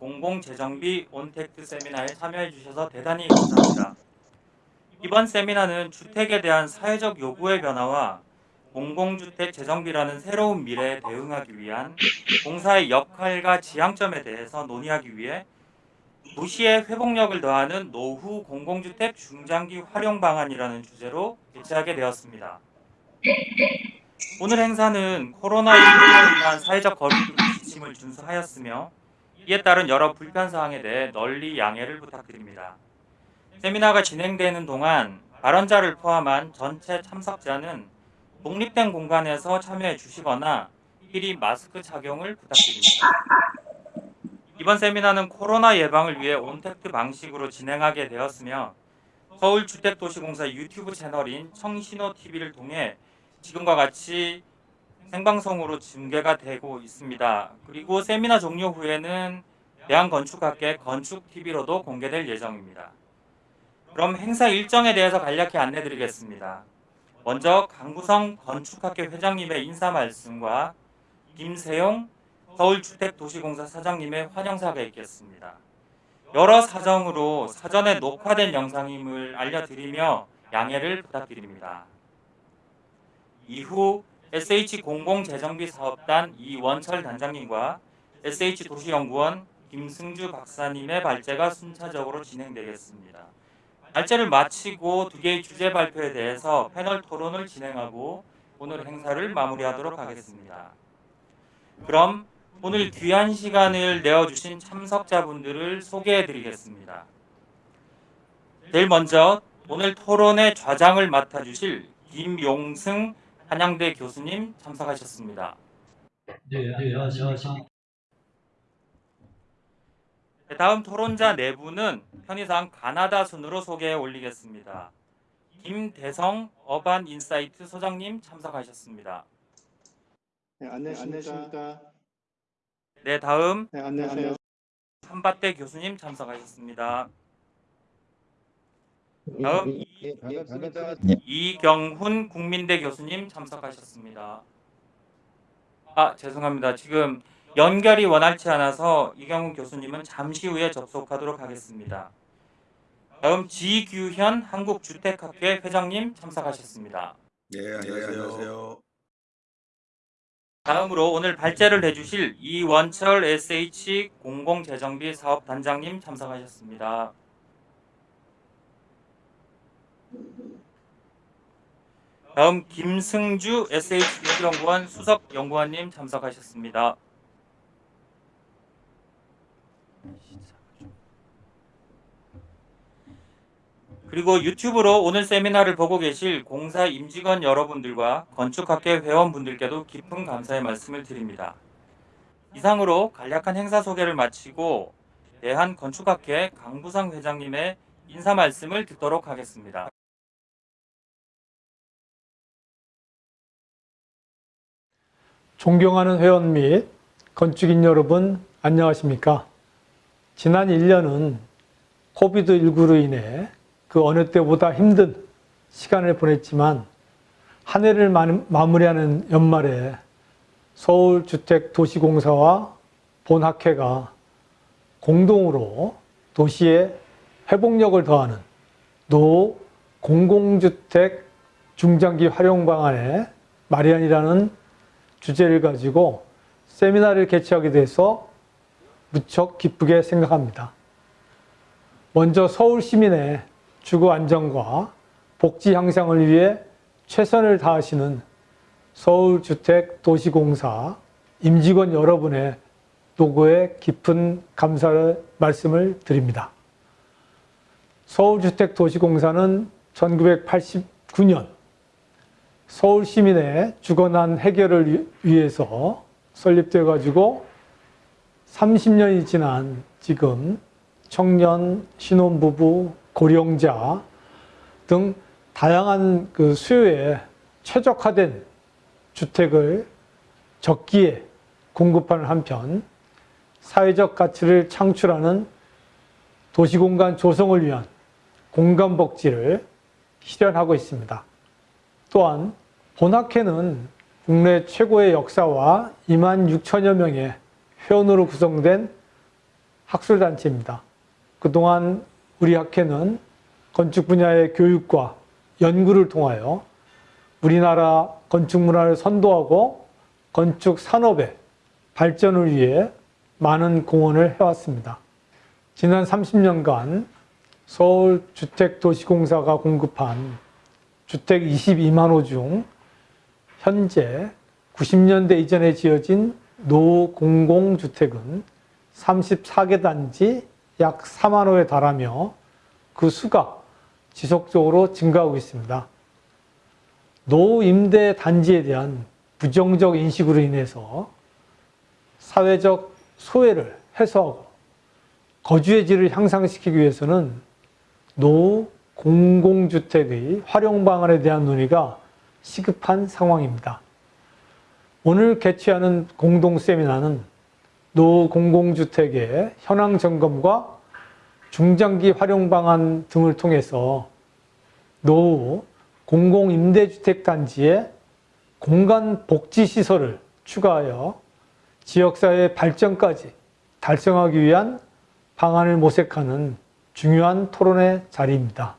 공공재정비 온택트 세미나에 참여해 주셔서 대단히 감사합니다. 이번 세미나는 주택에 대한 사회적 요구의 변화와 공공주택 재정비라는 새로운 미래에 대응하기 위한 공사의 역할과 지향점에 대해서 논의하기 위해 도시의 회복력을 더하는 노후 공공주택 중장기 활용 방안이라는 주제로 개최하게 되었습니다. 오늘 행사는 코로나19로 인한 사회적 거리두기 지침을 준수하였으며 이에 따른 여러 불편사항에 대해 널리 양해를 부탁드립니다. 세미나가 진행되는 동안 발언자를 포함한 전체 참석자는 독립된 공간에서 참여해 주시거나 미리 마스크 착용을 부탁드립니다. 이번 세미나는 코로나 예방을 위해 온택트 방식으로 진행하게 되었으며 서울주택도시공사 유튜브 채널인 청신호TV를 통해 지금과 같이 생방송으로 중계가 되고 있습니다. 그리고 세미나 종료 후에는 대한건축학회 건축TV로도 공개될 예정입니다. 그럼 행사 일정에 대해서 간략히 안내드리겠습니다. 먼저 강구성 건축학회 회장님의 인사 말씀과 김세용 서울주택도시공사 사장님의 환영사가 있겠습니다. 여러 사정으로 사전에 녹화된 영상임을 알려드리며 양해를 부탁드립니다. 이후 SH공공 재정비 사업단 이원철 단장님과 SH도시연구원 김승주 박사님의 발제가 순차적으로 진행되겠습니다. 발제를 마치고 두 개의 주제 발표에 대해서 패널 토론을 진행하고 오늘 행사를 마무리하도록 하겠습니다. 그럼 오늘 귀한 시간을 내어주신 참석자분들을 소개해 드리겠습니다. 제일 먼저 오늘 토론의 좌장을 맡아주실 김용승 한양대 교수님 참석하셨습니다. 네, 안녕하십니까. 네, 다음 토론자 네 분은 편의상 가나다 순으로 소개해 올리겠습니다. 김대성 어반 인사이트 소장님 참석하셨습니다. 네, 안녕하십니까. 네, 다음 네, 안녕하세요. 한밭대 교수님 참석하셨습니다. 다음 예, 반갑습니다. 이경훈 국민대 교수님 참석하셨습니다. 아, 죄송합니다. 지금 연결이 원활치 않아서 이경훈 교수님은 잠시 후에 접속하도록 하겠습니다. 다음 지규현 한국주택학회 회장님 참석하셨습니다. 네, 안녕하세요. 다음으로 오늘 발제를 해주실 이원철 SH 공공재정비 사업단장님 참석하셨습니다. 다음 김승주 SH 연구원 수석 연구원님 참석하셨습니다. 그리고 유튜브로 오늘 세미나를 보고 계실 공사 임직원 여러분들과 건축학회 회원분들께도 깊은 감사의 말씀을 드립니다. 이상으로 간략한 행사 소개를 마치고 대한건축학회 강부성 회장님의 인사 말씀을 듣도록 하겠습니다. 존경하는 회원 및 건축인 여러분 안녕하십니까? 지난 1년은 COVID19로 인해 그 어느 때보다 힘든 시간을 보냈지만 한 해를 마무리하는 연말에 서울주택도시공사와 본학회가 공동으로 도시의 회복력을 더하는 노 공공주택 중장기 활용 방안의 마련이라는 주제를 가지고 세미나를 개최하게 돼서 무척 기쁘게 생각합니다. 먼저 서울 시민의 주거 안정과 복지 향상을 위해 최선을 다하시는 서울주택도시공사 임직원 여러분의 노고에 깊은 감사를 말씀을 드립니다. 서울주택도시공사는 1989년 서울 시민의 주거난 해결을 위해서 설립되어 가지고 30년이 지난 지금 청년, 신혼부부, 고령자 등 다양한 그 수요에 최적화된 주택을 적기에 공급하는 한편 사회적 가치를 창출하는 도시공간 조성을 위한 공간 복지를 실현하고 있습니다. 또한 본학회는 국내 최고의 역사와 2만 6천여 명의 회원으로 구성된 학술단체입니다. 그동안 우리 학회는 건축 분야의 교육과 연구를 통하여 우리나라 건축 문화를 선도하고 건축 산업의 발전을 위해 많은 공헌을 해왔습니다. 지난 30년간 서울주택도시공사가 공급한 주택 22만 호 중 현재 90년대 이전에 지어진 노공공주택은 34개 단지 약 4만 호에 달하며 그 수가 지속적으로 증가하고 있습니다. 노임대 단지에 대한 부정적 인식으로 인해서 사회적 소외를 해소하고 거주의 질을 향상시키기 위해서는 노후 공공주택의 활용 방안에 대한 논의가 시급한 상황입니다. 오늘 개최하는 공동 세미나는 노후 공공주택의 현황 점검과 중장기 활용 방안 등을 통해서 노후 공공임대주택 단지에 공간 복지 시설을 추가하여 지역사회 발전까지 달성하기 위한 방안을 모색하는 중요한 토론의 자리입니다.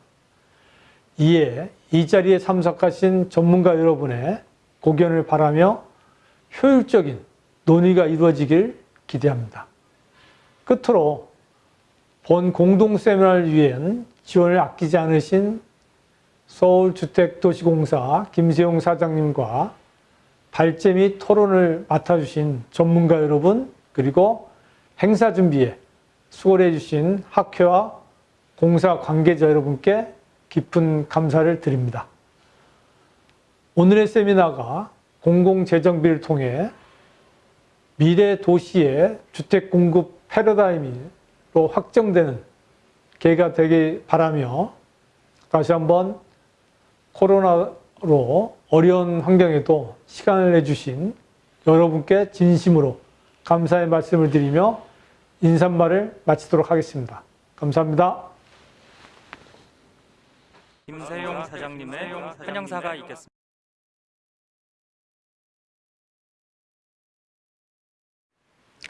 이에 이 자리에 참석하신 전문가 여러분의 고견을 바라며 효율적인 논의가 이루어지길 기대합니다. 끝으로 본 공동 세미나를 위한 지원을 아끼지 않으신 서울주택도시공사 김세용 사장님과 발제 및 토론을 맡아주신 전문가 여러분 그리고 행사 준비에 수고를 해주신 학회와 공사 관계자 여러분께 깊은 감사를 드립니다. 오늘의 세미나가 공공재정비를 통해 미래 도시의 주택 공급 패러다임으로 확정되는 계기가 되길 바라며 다시 한번 코로나로 어려운 환경에도 시간을 내주신 여러분께 진심으로 감사의 말씀을 드리며 인사말을 마치도록 하겠습니다. 감사합니다. 김세용 사장님의 환영사가 있겠습니다.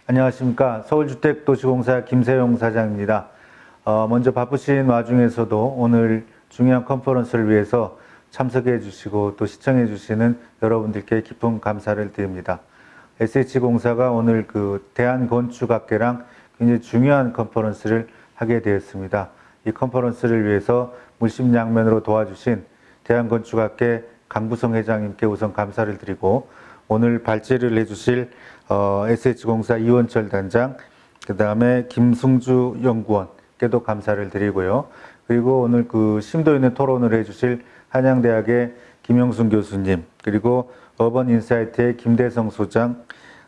안녕하십니까. 서울주택도시공사 김세용 사장입니다. 어, 먼저 바쁘신 와중에서도 오늘 중요한 컨퍼런스를 위해서 참석해 주시고 또 시청해 주시는 여러분들께 깊은 감사를 드립니다. SH공사가 오늘 그 대한건축학회랑 굉장히 중요한 컨퍼런스를 하게 되었습니다. 이 컨퍼런스를 위해서 물심양면으로 도와주신 대한건축학회 강부성 회장님께 우선 감사를 드리고 오늘 발제를 해주실 어, SH공사 이원철 단장, 그 다음에 김승주 연구원께도 감사를 드리고요. 그리고 오늘 그 심도 있는 토론을 해주실 한양대학의 김영순 교수님, 그리고 어번인사이트의 김대성 소장,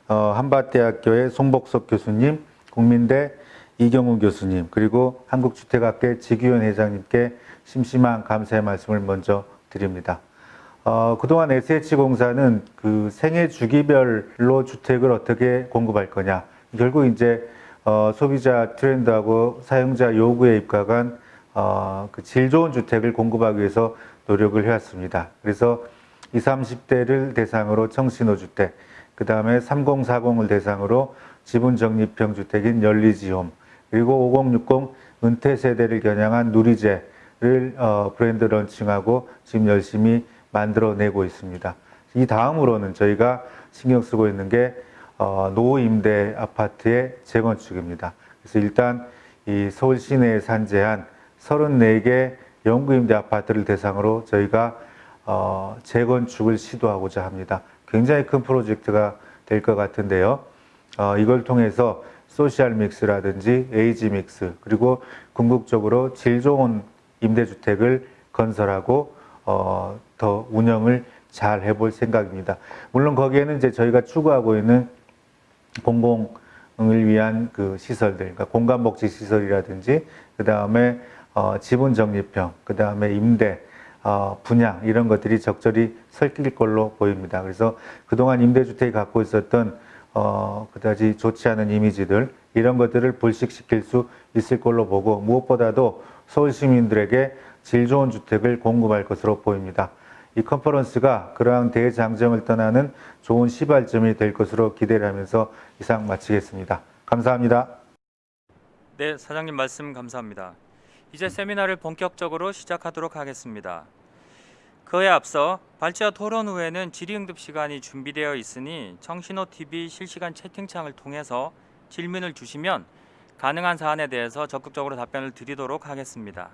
어, 한밭대학교의 송복석 교수님, 국민대 이경우 교수님, 그리고 한국주택학회 지규현 회장님께 심심한 감사의 말씀을 먼저 드립니다. 어, 그동안 SH공사는 그 생애 주기별로 주택을 어떻게 공급할 거냐. 결국 이제 어, 소비자 트렌드하고 사용자 요구에 입각한 어, 그 질 좋은 주택을 공급하기 위해서 노력을 해왔습니다. 그래서 20, 30대를 대상으로 청신호주택, 그 다음에 3040을 대상으로 지분적립형 주택인 열리지홈, 그리고 5060 은퇴 세대를 겨냥한 누리제 를 어, 브랜드 런칭하고 지금 열심히 만들어내고 있습니다. 이 다음으로는 저희가 신경 쓰고 있는 게 어, 노임대 아파트의 재건축입니다. 그래서 일단 이 서울 시내에 산재한 34개 영구임대 아파트를 대상으로 저희가 어, 재건축을 시도하고자 합니다. 굉장히 큰 프로젝트가 될 것 같은데요. 어, 이걸 통해서 social mix라든지 age mix 그리고 궁극적으로 질 좋은 임대주택을 건설하고 어, 더 운영을 잘 해볼 생각입니다. 물론 거기에는 이제 저희가 추구하고 있는 공공을 위한 그 시설들, 그러니까 공간 복지 시설이라든지 그 다음에 어, 지분 적립형, 그 다음에 임대, 어, 분양 이런 것들이 적절히 섞일 걸로 보입니다. 그래서 그동안 임대주택이 갖고 있었던 어, 그다지 좋지 않은 이미지들 이런 것들을 불식시킬 수 있을 걸로 보고 무엇보다도 서울 시민들에게 질 좋은 주택을 공급할 것으로 보입니다. 이 컨퍼런스가 그러한 대장정을 떠나는 좋은 시발점이 될 것으로 기대를 하면서 이상 마치겠습니다. 감사합니다. 네, 사장님 말씀 감사합니다. 이제 세미나를 본격적으로 시작하도록 하겠습니다. 그에 앞서 발제와 토론 후에는 질의응답 시간이 준비되어 있으니 청신호 TV 실시간 채팅창을 통해서 질문을 주시면 가능한 사안에 대해서 적극적으로 답변을 드리도록 하겠습니다.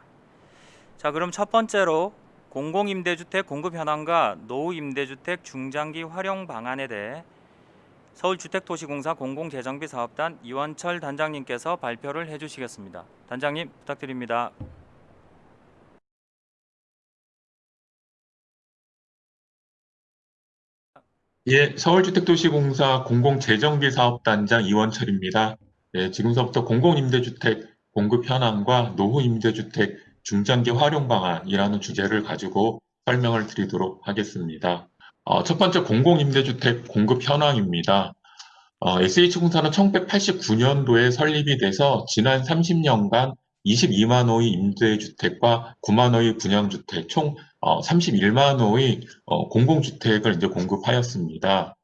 자, 그럼 첫 번째로 공공임대주택 공급 현황과 노후임대주택 중장기 활용 방안에 대해 서울주택도시공사 공공재정비 사업단 이원철 단장님께서 발표를 해주시겠습니다. 단장님 부탁드립니다. 예, 서울주택도시공사 공공재정비 사업단장 이원철입니다. 예, 지금서부터 공공임대주택 공급 현황과 노후임대주택 중장기 활용 방안이라는 주제를 가지고 설명을 드리도록 하겠습니다. 어, 첫 번째 공공임대주택 공급 현황입니다. 어, SH공사는 1989년도에 설립이 돼서 지난 30년간 22만 호의 임대주택과 9만 호의 분양주택 총 어, 31만 호의 어, 공공주택을 이제 공급하였습니다.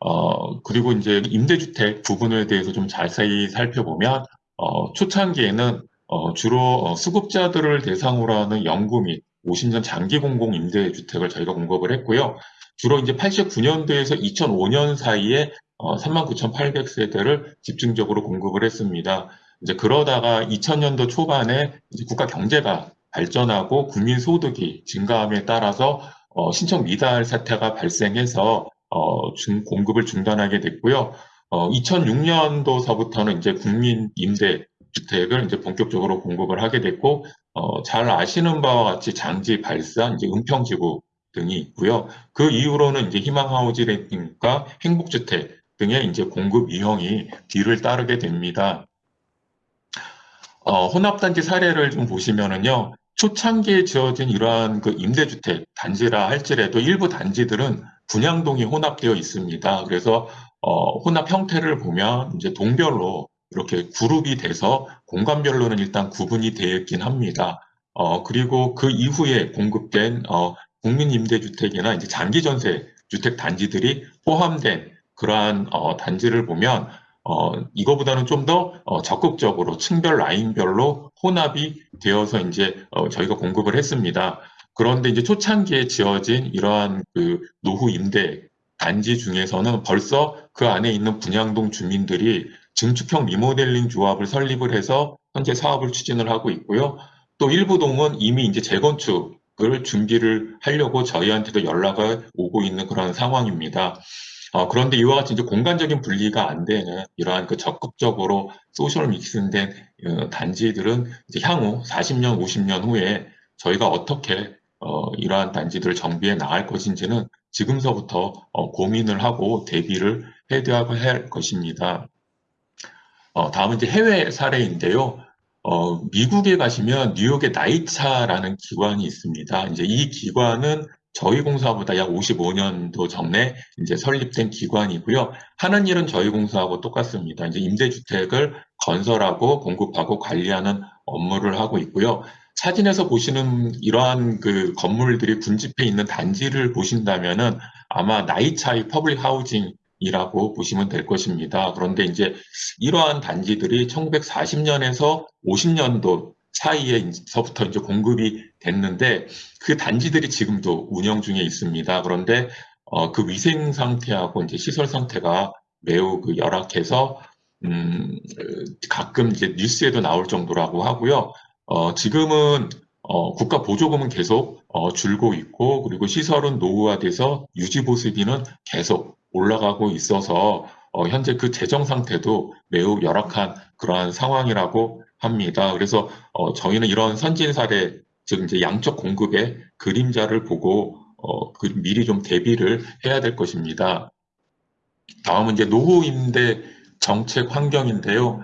어, 그리고 이제 임대주택 부분에 대해서 좀 자세히 살펴보면 어, 초창기에는 어, 주로 어, 수급자들을 대상으로 하는 영구 및 50년 장기 공공 임대주택을 저희가 공급을 했고요. 주로 이제 89년도에서 2005년 사이에 어, 39,800세대를 집중적으로 공급을 했습니다. 이제 그러다가 2000년도 초반에 이제 국가 경제가 발전하고 국민 소득이 증가함에 따라서 어, 신청 미달 사태가 발생해서 어, 중, 공급을 중단하게 됐고요. 어, 2006년도서부터는 이제 국민 임대 주택을 이제 본격적으로 공급을 하게 됐고, 어, 잘 아시는 바와 같이 장지, 발산, 이제 은평지구 등이 있고요. 그 이후로는 이제 희망하우징과 행복주택 등의 이제 공급 유형이 뒤를 따르게 됩니다. 어, 혼합단지 사례를 좀 보시면은요, 초창기에 지어진 이러한 그 임대주택 단지라 할지라도 일부 단지들은 분양동이 혼합되어 있습니다. 그래서 어, 혼합 형태를 보면 이제 동별로 이렇게 그룹이 돼서 공간별로는 일단 구분이 되어 있긴 합니다. 어, 그리고 그 이후에 공급된 어, 국민임대주택이나 이제 장기전세 주택 단지들이 포함된 그러한 어, 단지를 보면 어, 이거보다는 좀 더 어, 적극적으로 층별 라인별로 혼합이 되어서 이제 어, 저희가 공급을 했습니다. 그런데 이제 초창기에 지어진 이러한 그 노후 임대 단지 중에서는 벌써 그 안에 있는 분양동 주민들이 증축형 리모델링 조합을 설립을 해서 현재 사업을 추진을 하고 있고요. 또 일부 동은 이미 이제 재건축을 준비를 하려고 저희한테도 연락을 오고 있는 그런 상황입니다. 어, 그런데 이와 같이 이제 공간적인 분리가 안 되는 이러한 그 적극적으로 소셜 믹스된 어, 단지들은 이제 향후 40년, 50년 후에 저희가 어떻게 어, 이러한 단지들을 정비해 나갈 것인지는 지금서부터 어, 고민을 하고 대비를 해야 할 것입니다. 어, 다음은 이제 해외 사례인데요. 어, 미국에 가시면 뉴욕의 나이차라는 기관이 있습니다. 이제 이 기관은 저희 공사보다 약 55년도 전에 이제 설립된 기관이고요. 하는 일은 저희 공사하고 똑같습니다. 이제 임대주택을 건설하고 공급하고 관리하는 업무를 하고 있고요. 사진에서 보시는 이러한 그 건물들이 군집해 있는 단지를 보신다면은 아마 NYCHA의 public housing 이라고 보시면 될 것입니다. 그런데 이제 이러한 단지들이 1940년에서 50년도 사이에서부터 이제 공급이 됐는데 그 단지들이 지금도 운영 중에 있습니다. 그런데 어, 그 위생 상태하고 이제 시설 상태가 매우 그 열악해서 음, 가끔 이제 뉴스에도 나올 정도라고 하고요. 어, 지금은 어, 국가 보조금은 계속 어, 줄고 있고 그리고 시설은 노후화돼서 유지 보수비는 계속 올라가고 있어서 어, 현재 그 재정 상태도 매우 열악한 그러한 상황이라고 합니다. 그래서 어, 저희는 이런 선진 사례, 즉 이제 양적 공급의 그림자를 보고 어, 그 미리 좀 대비를 해야 될 것입니다. 다음은 이제 노후 임대 정책 환경인데요.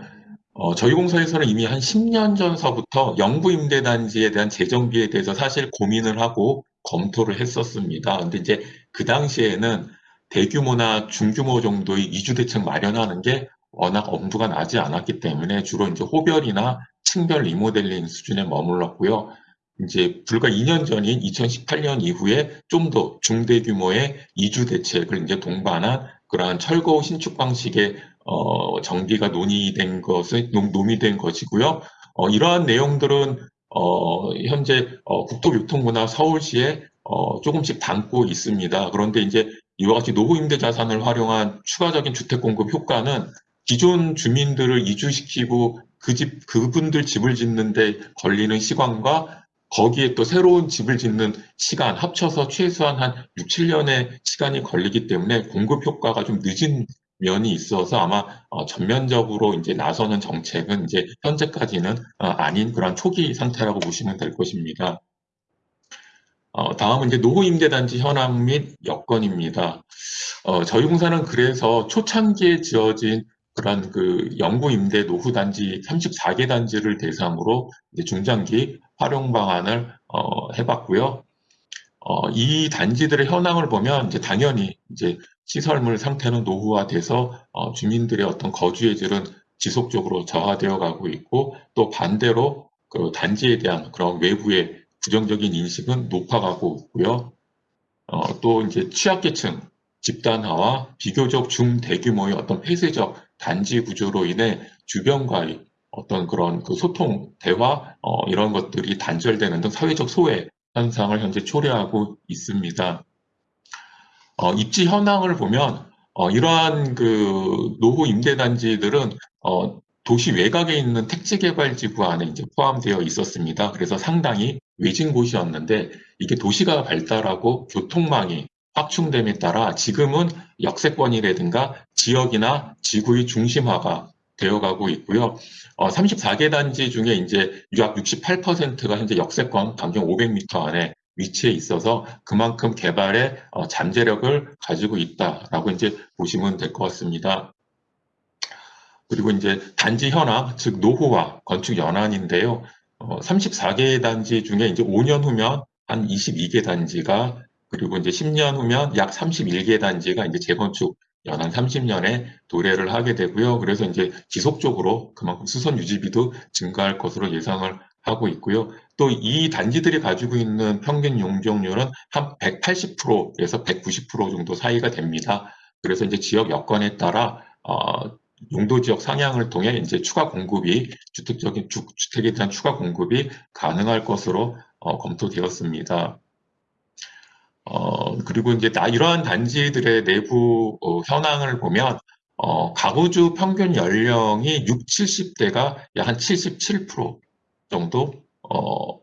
어, 저희 공사에서는 이미 한 10년 전서부터 영구 임대 단지에 대한 재정비에 대해서 사실 고민을 하고 검토를 했었습니다. 근데 이제 그 당시에는 대규모나 중규모 정도의 이주 대책 마련하는 게 워낙 엄두가 나지 않았기 때문에 주로 이제 호별이나 층별 리모델링 수준에 머물렀고요. 이제 불과 2년 전인 2018년 이후에 좀 더 중대 규모의 이주 대책을 이제 동반한 그러한 철거 신축 방식의 어, 정비가 논의된 논- 논의된 것이고요. 어, 이러한 내용들은 어, 현재 어, 국토교통부나 서울시에 어, 조금씩 담고 있습니다. 그런데 이제 이와 같이 노후 임대 자산을 활용한 추가적인 주택 공급 효과는 기존 주민들을 이주시키고 그 집, 그분들 집을 짓는데 걸리는 시간과 거기에 또 새로운 집을 짓는 시간 합쳐서 최소한 한 6, 7년의 시간이 걸리기 때문에 공급 효과가 좀 늦은 면이 있어서 아마 어, 전면적으로 이제 나서는 정책은 이제 현재까지는 어, 아닌 그런 초기 상태라고 보시면 될 것입니다. 어, 다음은 이제 노후 임대단지 현황 및 여건입니다. 어, 저희 공사는 그래서 초창기에 지어진 그런 그 영구 임대 노후 단지 34개 단지를 대상으로 중장기 활용 방안을 어, 해봤고요. 어, 이 단지들의 현황을 보면 이제 당연히 이제 시설물 상태는 노후화돼서 어, 주민들의 어떤 거주의 질은 지속적으로 저하되어 가고 있고 또 반대로 그 단지에 대한 그런 외부의 부정적인 인식은 높아가고 있고요. 어, 또 이제 취약계층 집단화와 비교적 중대규모의 어떤 폐쇄적 단지 구조로 인해 주변과의 어떤 그런 그 소통, 대화 어, 이런 것들이 단절되는 등 사회적 소외 현상을 현재 초래하고 있습니다. 어, 입지 현황을 보면 어, 이러한 그 노후 임대단지들은 어, 도시 외곽에 있는 택지개발지구 안에 이제 포함되어 있었습니다. 그래서 상당히 외진 곳이었는데 이게 도시가 발달하고 교통망이 확충됨에 따라 지금은 역세권이라든가 지역이나 지구의 중심화가 되어가고 있고요. 어, 34개 단지 중에 이제 약 68%가 현재 역세권 반경 500m 안에 위치해 있어서 그만큼 개발에 어, 잠재력을 가지고 있다라고 이제 보시면 될 것 같습니다. 그리고 이제 단지 현황, 즉 노후화, 건축 연한인데요. 어, 34개 단지 중에 이제 5년 후면 한 22개 단지가 그리고 이제 10년 후면 약 31개 단지가 이제 재건축 연한 30년에 도래를 하게 되고요. 그래서 이제 지속적으로 그만큼 수선 유지비도 증가할 것으로 예상을 하고 있고요. 또 이 단지들이 가지고 있는 평균 용적률은 한 180%에서 190% 정도 사이가 됩니다. 그래서 이제 지역 여건에 따라 어, 용도 지역 상향을 통해 이제 추가 공급이 주택적인 주, 주택에 대한 추가 공급이 가능할 것으로 어, 검토되었습니다. 어, 그리고 이제 나 이러한 단지들의 내부 어, 현황을 보면 어, 가구주 평균 연령이 6, 70대가 약 한 77% 정도 어,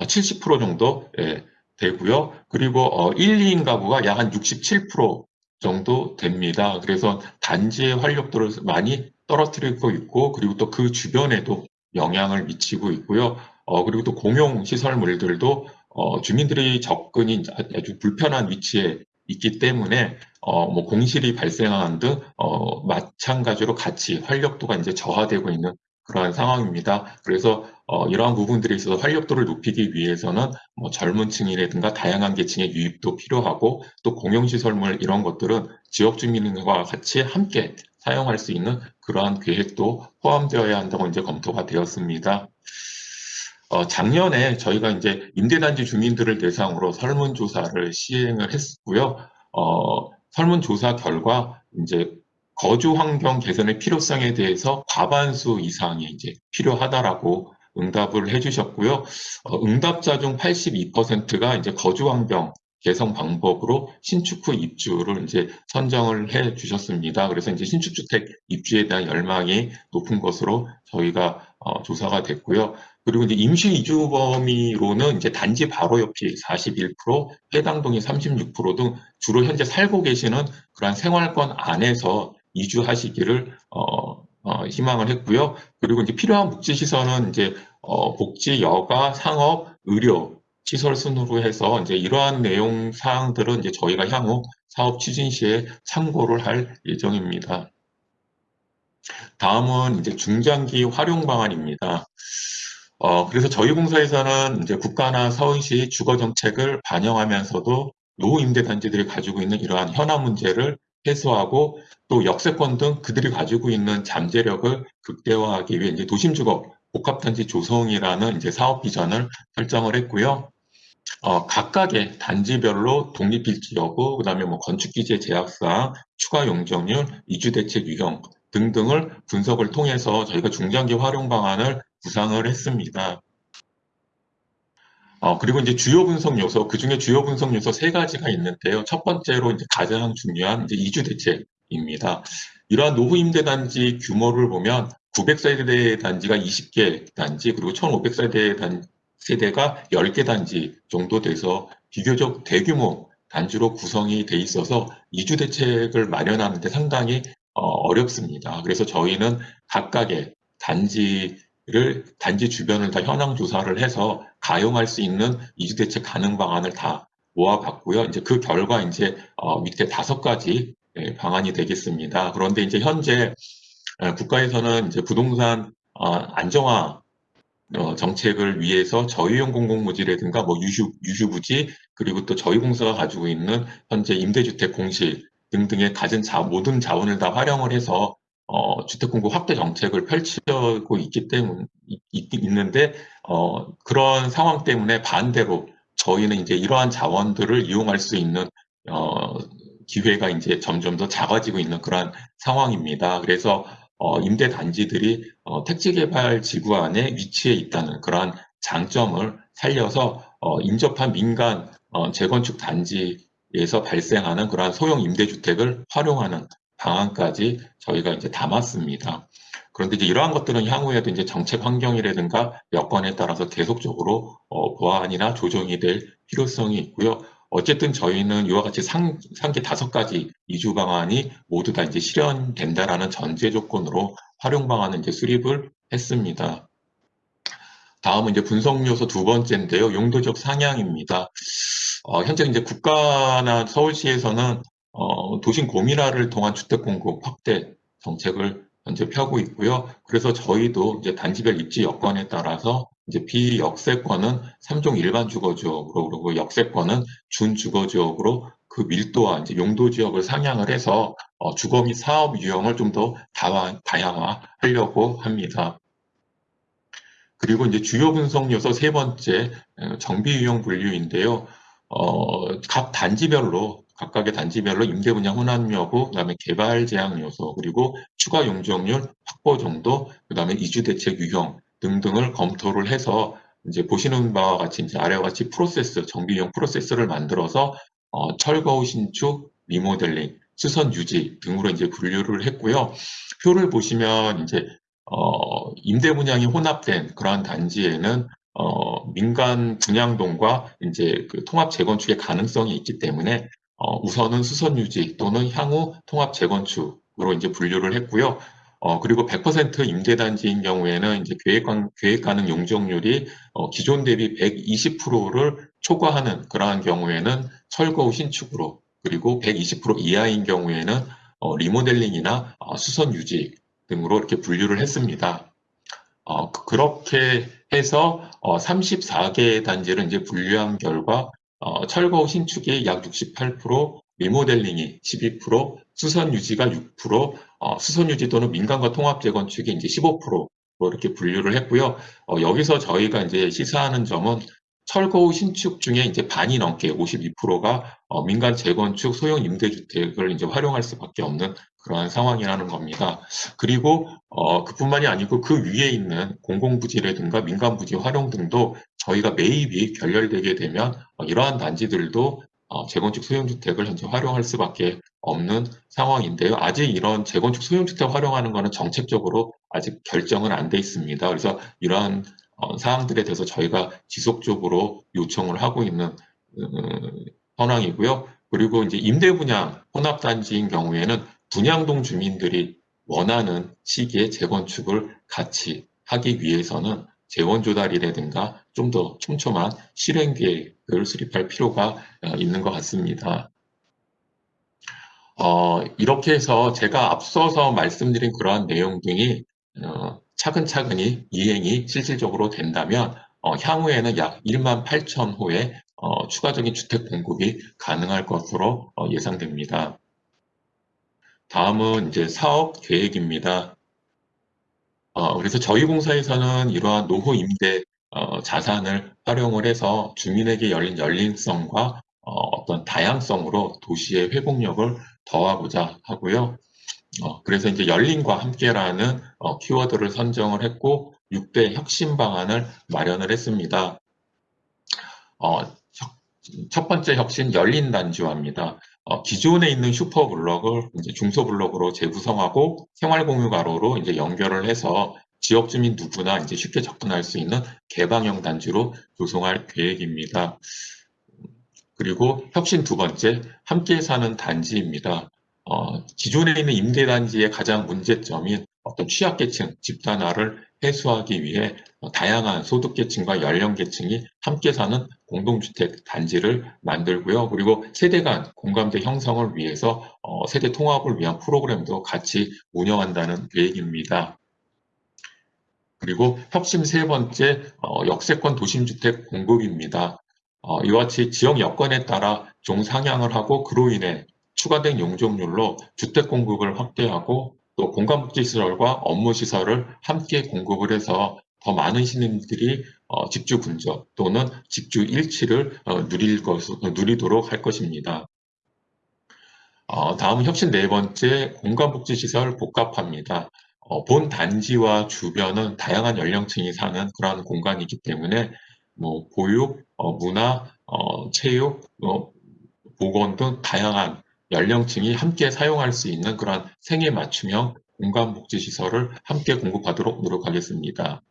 70% 정도 예, 되고요. 그리고 어, 1, 2인 가구가 약 한 67% 정도 됩니다. 그래서 단지의 활력도를 많이 떨어뜨리고 있고 그리고 또 그 주변에도 영향을 미치고 있고요. 어, 그리고 또 공용 시설물들도 어, 주민들의 접근이 아주 불편한 위치에 있기 때문에 어, 뭐 공실이 발생하는 등 어, 마찬가지로 같이 활력도가 이제 저하되고 있는 그러한 상황입니다. 그래서 어, 이러한 부분들에 있어서 활력도를 높이기 위해서는 뭐 젊은 층이라든가 다양한 계층의 유입도 필요하고 또 공용시설물 이런 것들은 지역 주민과 같이 함께 사용할 수 있는 그러한 계획도 포함되어야 한다고 이제 검토가 되었습니다. 어, 작년에 저희가 이제 임대단지 주민들을 대상으로 설문조사를 시행을 했고요. 어, 설문조사 결과 이제 거주 환경 개선의 필요성에 대해서 과반수 이상이 이제 필요하다라고 응답을 해주셨고요. 어, 응답자 중 82%가 이제 거주 환경 개선 방법으로 신축 후 입주를 이제 선정을 해 주셨습니다. 그래서 이제 신축주택 입주에 대한 열망이 높은 것으로 저희가 어, 조사가 됐고요. 그리고 이제 임시 이주 범위로는 이제 단지 바로 옆이 41%, 해당 동이 36%등 주로 현재 살고 계시는 그러한 생활권 안에서 이주하시기를 어, 어, 희망을 했고요. 그리고 이제 필요한 복지 시설은 이제 어, 복지, 여가, 상업, 의료 시설 순으로 해서 이제 이러한 내용 사항들은 이제 저희가 향후 사업 추진 시에 참고를 할 예정입니다. 다음은 이제 중장기 활용 방안입니다. 어, 그래서 저희 공사에서는 이제 국가나 서울시 주거 정책을 반영하면서도 노후 임대 단지들이 가지고 있는 이러한 현안 문제를 해소하고 또 역세권 등 그들이 가지고 있는 잠재력을 극대화하기 위해 이제 도심주거 복합단지 조성이라는 이제 사업 비전을 설정을 했고요. 어, 각각의 단지별로 독립일지 여부, 그 다음에 뭐 건축기재 제약사항, 추가 용적률, 이주대책 유형 등등을 분석을 통해서 저희가 중장기 활용 방안을 구상을 했습니다. 어, 그리고 이제 주요 분석 요소, 그 중에 주요 분석 요소 세 가지가 있는데요. 첫 번째로 이제 가장 중요한 이제 이주 대책입니다. 이러한 노후 임대 단지 규모를 보면 900세대 단지가 20개 단지, 그리고 1500세대 단, 세대가 10개 단지 정도 돼서 비교적 대규모 단지로 구성이 돼 있어서 이주 대책을 마련하는데 상당히 어, 어렵습니다. 그래서 저희는 각각의 단지 를 단지 주변을 다 현황 조사를 해서 가용할 수 있는 이주 대책 가능 방안을 다 모아봤고요. 이제 그 결과 이제 어, 밑에 다섯 가지 예, 방안이 되겠습니다. 그런데 이제 현재 에, 국가에서는 이제 부동산 어, 안정화 어, 정책을 위해서 저유형 공공부지라든가 뭐 유휴, 유휴부지 그리고 또 저희 공사가 가지고 있는 현재 임대주택 공실 등등의 가진 자, 모든 자원을 다 활용을 해서 어, 주택 공급 확대 정책을 펼치고 있기 때문 있, 있는데 어, 그런 상황 때문에 반대로 저희는 이제 이러한 자원들을 이용할 수 있는 어, 기회가 이제 점점 더 작아지고 있는 그러한 상황입니다. 그래서 어, 임대 단지들이 어, 택지 개발 지구 안에 위치해 있다는 그러한 장점을 살려서 어, 인접한 민간 어, 재건축 단지에서 발생하는 그러한 소형 임대주택을 활용하는 방안까지 저희가 이제 담았습니다. 그런데 이제 이러한 것들은 향후에도 이제 정책 환경이라든가 여건에 따라서 계속적으로 어, 보완이나 조정이 될 필요성이 있고요. 어쨌든 저희는 이와 같이 상, 상계 다섯 가지 이주 방안이 모두 다 이제 실현된다라는 전제 조건으로 활용 방안을 이제 수립을 했습니다. 다음은 이제 분석 요소 두 번째인데요. 용도적 상향입니다. 어, 현재 이제 국가나 서울시에서는 어, 도심 고밀화를 통한 주택 공급 확대 정책을 현재 펴고 있고요. 그래서 저희도 이제 단지별 입지 여건에 따라서 이제 비역세권은 3종 일반 주거 지역으로 그리고 역세권은 준 주거 지역으로 그 밀도와 이제 용도 지역을 상향을 해서 어, 주거 및 사업 유형을 좀 더 다양화하려고 합니다. 그리고 이제 주요 분석 요소 세 번째 어, 정비 유형 분류인데요. 어, 각 단지별로 각각의 단지별로 임대 분양 혼합 여부, 그다음에 개발 제한 요소, 그리고 추가 용적률 확보 정도, 그다음에 이주 대책 유형 등등을 검토를 해서 이제 보시는 바와 같이 이제 아래와 같이 프로세스, 정비용 프로세스를 만들어서 어, 철거 후 신축, 리모델링, 수선 유지 등으로 이제 분류를 했고요. 표를 보시면 이제 어, 임대 분양이 혼합된 그러한 단지에는 어, 민간 분양동과 이제 그 통합 재건축의 가능성이 있기 때문에 어, 우선은 수선 유지 또는 향후 통합 재건축으로 이제 분류를 했고요. 어, 그리고 100% 임대단지인 경우에는 이제 계획, 계획 가능 용적률이 어, 기존 대비 120%를 초과하는 그러한 경우에는 철거 후 신축으로 그리고 120% 이하인 경우에는 어, 리모델링이나 어, 수선 유지 등으로 이렇게 분류를 했습니다. 어, 그- 그렇게 해서 어, 34개 단지를 이제 분류한 결과 어, 철거 후 신축이 약 68%, 리모델링이 12%, 수선 유지가 6%, 어, 수선 유지 또는 민간과 통합 재건축이 이제 15%로 이렇게 분류를 했고요. 어, 여기서 저희가 이제 시사하는 점은 철거 후 신축 중에 이제 반이 넘게 52%가 어, 민간 재건축 소형 임대주택을 이제 활용할 수밖에 없는 그러한 상황이라는 겁니다. 그리고 어, 그뿐만이 아니고 그 위에 있는 공공부지라든가 민간부지 활용 등도 저희가 매입이 결렬되게 되면 어, 이러한 단지들도 어, 재건축 소형주택을 현재 활용할 수밖에 없는 상황인데요. 아직 이런 재건축 소형주택 활용하는 것은 정책적으로 아직 결정은 안 돼 있습니다. 그래서 이러한 어, 사항들에 대해서 저희가 지속적으로 요청을 하고 있는 음, 현황이고요. 그리고 이제 임대 분양 혼합단지인 경우에는 분양동 주민들이 원하는 시기에 재건축을 같이 하기 위해서는 재원 조달이라든가 좀 더 촘촘한 실행 계획을 수립할 필요가 어, 있는 것 같습니다. 어, 이렇게 해서 제가 앞서서 말씀드린 그러한 내용 등이 어, 차근차근히 이행이 실질적으로 된다면 어, 향후에는 약 1만 8천 호의 어, 추가적인 주택 공급이 가능할 것으로 어, 예상됩니다. 다음은 이제 사업 계획입니다. 어, 그래서 저희 공사에서는 이러한 노후 임대 어, 자산을 활용을 해서 주민에게 열린 열린성과 어, 어떤 다양성으로 도시의 회복력을 더하고자 하고요. 어, 그래서 이제 열린과 함께라는 어, 키워드를 선정을 했고 6대 혁신 방안을 마련을 했습니다. 어, 혁- 첫 번째 혁신 열린 단지화입니다. 어, 기존에 있는 슈퍼 블록을 이제 중소 블록으로 재구성하고 생활 공유 가로로 이제 연결을 해서 지역 주민 누구나 이제 쉽게 접근할 수 있는 개방형 단지로 조성할 계획입니다. 그리고 혁신 두 번째, 함께 사는 단지입니다. 어, 기존에 있는 임대단지의 가장 문제점인 어떤 취약계층, 집단화를 해소하기 위해 어, 다양한 소득계층과 연령계층이 함께 사는 공동주택 단지를 만들고요. 그리고 세대 간 공감대 형성을 위해서 어, 세대 통합을 위한 프로그램도 같이 운영한다는 계획입니다. 그리고 혁신 세 번째, 어, 역세권 도심주택 공급입니다. 어, 이와 같이 지역 여건에 따라 종상향을 하고 그로 인해 추가된 용적률로 주택 공급을 확대하고 또 공간복지시설과 업무시설을 함께 공급을 해서 더 많은 시민들이 어, 집주 근접 또는 집주 일치를 어, 누릴 것, 어, 누리도록 할 것입니다. 어, 다음은 혁신 네 번째 공간복지시설 복합화입니다. 어, 본 단지와 주변은 다양한 연령층이 사는 그러한 공간이기 때문에 뭐 보육, 어, 문화, 어, 체육, 어, 보건 등 다양한 연령층이 함께 사용할 수 있는 그러한 생애 맞춤형 공간복지시설을 함께 공급하도록 노력하겠습니다.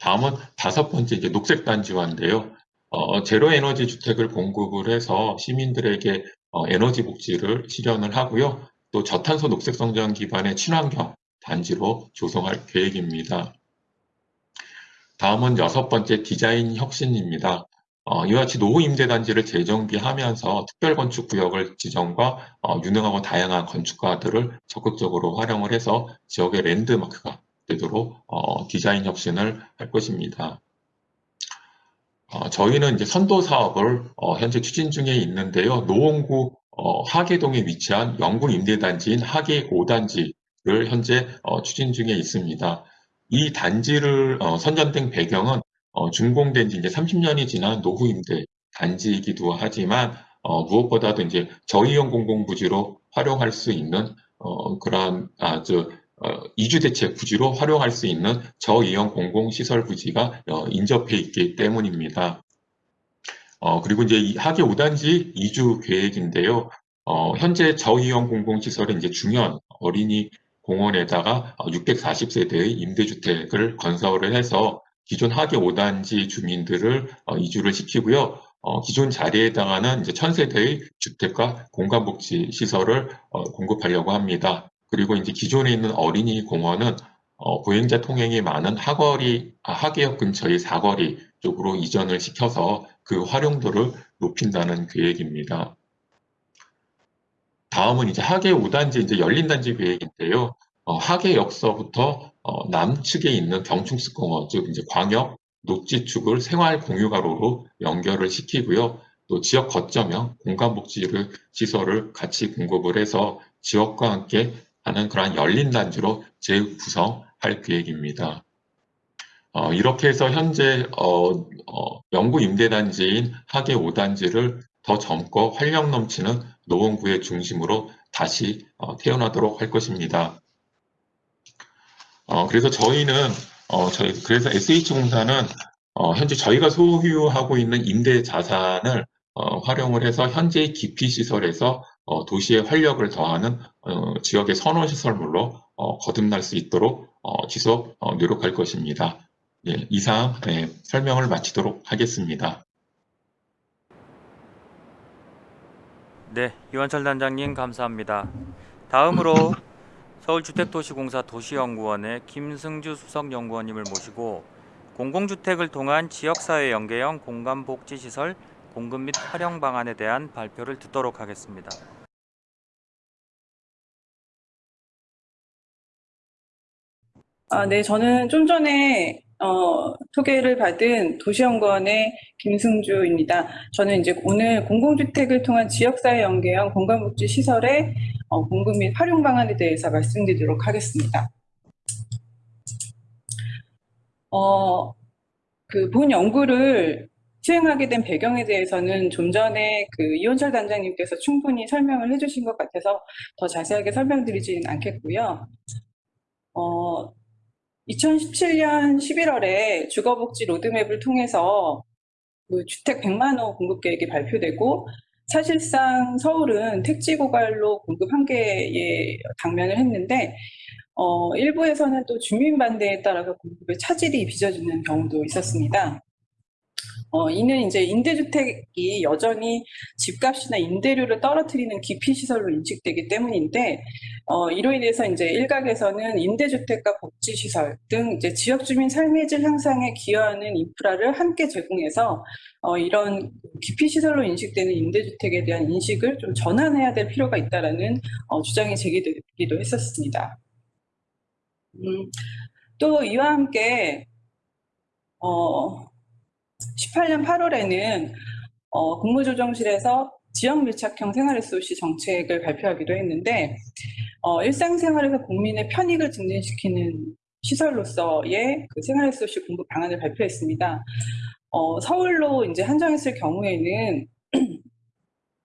다음은 다섯 번째 이제 녹색 단지화인데요. 어, 제로 에너지 주택을 공급을 해서 시민들에게 어, 에너지 복지를 실현을 하고요. 또 저탄소 녹색 성장 기반의 친환경 단지로 조성할 계획입니다. 다음은 여섯 번째 디자인 혁신입니다. 어, 이와 같이 노후 임대단지를 재정비하면서 특별건축구역을 지정과 어, 유능하고 다양한 건축가들을 적극적으로 활용을 해서 지역의 랜드마크가 되도록 어, 디자인 혁신을 할 것입니다. 어, 저희는 이제 선도 사업을 어, 현재 추진 중에 있는데요. 노원구 어, 하계동에 위치한 영구 임대단지인 하계 5단지를 현재 어, 추진 중에 있습니다. 이 단지를 어, 선정된 배경은 어, 준공된 지 이제 30년이 지난 노후 임대 단지이기도 하지만 어, 무엇보다도 이제 저이용 공공부지로 활용할 수 있는 어, 그러한 아주 어, 이주대책 부지로 활용할 수 있는 저이용 공공시설 부지가 어, 인접해 있기 때문입니다. 어, 그리고 이제 이 하계 5단지 이주 계획인데요. 어, 현재 저이용 공공시설은 이제 중현 어린이 공원에다가 640세대의 임대주택을 건설을 해서 기존 하계 5단지 주민들을 어, 이주를 시키고요. 어, 기존 자리에 해당하는 이제 1000세대의 주택과 공간복지 시설을 어, 공급하려고 합니다. 그리고 이제 기존에 있는 어린이 공원은 어, 보행자 통행이 많은 하거리, 아, 하계역 근처의 사거리 쪽으로 이전을 시켜서 그 활용도를 높인다는 계획입니다. 다음은 이제 하계 5단지 이제 열린 단지 계획인데요. 어, 하계역서부터 어, 남측에 있는 경충스공원, 즉 이제 광역 녹지축을 생활 공유가로로 연결을 시키고요. 또 지역 거점형 공간복지를 시설을 같이 공급을 해서 지역과 함께 하는 그러한 열린 단지로 재구성할 계획입니다. 어, 이렇게 해서 현재 어, 어, 영구 임대단지인 하계 5단지를 더 젊고 활력 넘치는 노원구의 중심으로 다시 어, 태어나도록 할 것입니다. 어, 그래서 저희는 어, 저희 그래서 SH공사는 어, 현재 저희가 소유하고 있는 임대 자산을 어, 활용을 해서 현재의 기피 시설에서 어, 도시의 활력을 더하는 어, 지역의 선호 시설물로 어, 거듭날 수 있도록 어, 지속 어, 노력할 것입니다. 예, 이상 예, 설명을 마치도록 하겠습니다. 네, 유한철 단장님 감사합니다. 다음으로 서울주택도시공사 도시연구원의 김승주 수석연구원님을 모시고 공공주택을 통한 지역사회 연계형 공간복지시설 공급 및 활용 방안에 대한 발표를 듣도록 하겠습니다. 아, 네, 저는 좀 전에 어, 소개를 받은 도시연구원의 김승주입니다. 저는 이제 오늘 공공주택을 통한 지역사회 연계형 공간복지 시설의 어, 공급 및 활용 방안에 대해서 말씀드리도록 하겠습니다. 어, 그 본 연구를 시행하게 된 배경에 대해서는 좀 전에 그 이원철 단장님께서 충분히 설명을 해주신 것 같아서 더 자세하게 설명드리지는 않겠고요. 어, 2017년 11월에 주거복지 로드맵을 통해서 그 주택 100만 호 공급 계획이 발표되고 사실상 서울은 택지 고갈로 공급 한계에 당면을 했는데 어, 일부에서는 또 주민 반대에 따라서 공급에 차질이 빚어지는 경우도 있었습니다. 어, 이는 이제 임대주택이 여전히 집값이나 임대료를 떨어뜨리는 기피시설로 인식되기 때문인데, 어, 이로 인해서 이제 일각에서는 임대주택과 복지시설 등 이제 지역 주민 삶의 질 향상에 기여하는 인프라를 함께 제공해서 어, 이런 기피시설로 인식되는 임대주택에 대한 인식을 좀 전환해야 될 필요가 있다라는 어, 주장이 제기되기도 했었습니다. 음, 또 이와 함께 어, 18년 8월에는 어, 국무조정실에서 지역 밀착형 생활SOC 정책을 발표하기도 했는데 어, 일상생활에서 국민의 편익을 증진시키는 시설로서의 그 생활SOC 공급 방안을 발표했습니다. 어, 서울로 이제 한정했을 경우에는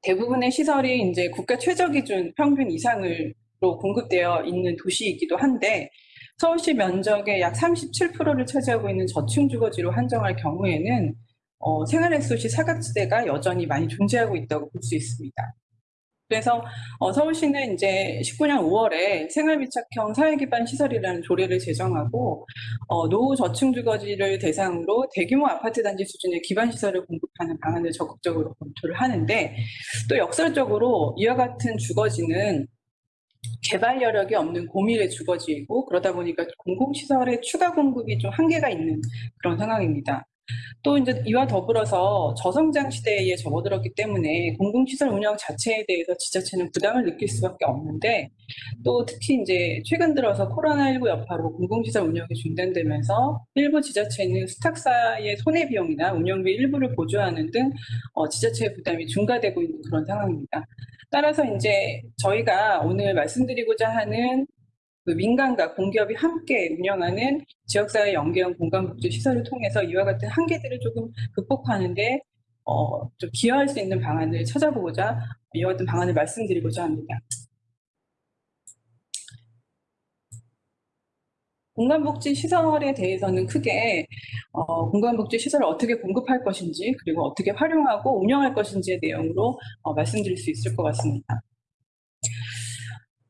대부분의 시설이 이제 국가 최저 기준 평균 이상으로 공급되어 있는 도시이기도 한데 서울시 면적의 약 37%를 차지하고 있는 저층 주거지로 한정할 경우에는 어, 생활SOC 사각지대가 여전히 많이 존재하고 있다고 볼 수 있습니다. 그래서 어, 서울시는 이제 19년 5월에 생활밀착형 사회기반 시설이라는 조례를 제정하고 어, 노후 저층 주거지를 대상으로 대규모 아파트 단지 수준의 기반 시설을 공급하는 방안을 적극적으로 검토를 하는데 또 역설적으로 이와 같은 주거지는 개발 여력이 없는 고밀의 주거지이고 그러다 보니까 공공시설의 추가 공급이 좀 한계가 있는 그런 상황입니다. 또 이제 이와 더불어서 저성장 시대에 접어들었기 때문에 공공시설 운영 자체에 대해서 지자체는 부담을 느낄 수밖에 없는데 또 특히 이제 최근 들어서 코로나19 여파로 공공시설 운영이 중단되면서 일부 지자체는 수탁사의 손해 비용이나 운영비 일부를 보조하는 등 어, 지자체의 부담이 증가되고 있는 그런 상황입니다. 따라서 이제 저희가 오늘 말씀드리고자 하는 그 민간과 공기업이 함께 운영하는 지역사회 연계형 공간복지 시설을 통해서 이와 같은 한계들을 조금 극복하는데 어, 좀 기여할 수 있는 방안을 찾아보고자 이와 같은 방안을 말씀드리고자 합니다. 공간복지 시설에 대해서는 크게 어, 공간복지 시설을 어떻게 공급할 것인지 그리고 어떻게 활용하고 운영할 것인지의 내용으로 어, 말씀드릴 수 있을 것 같습니다.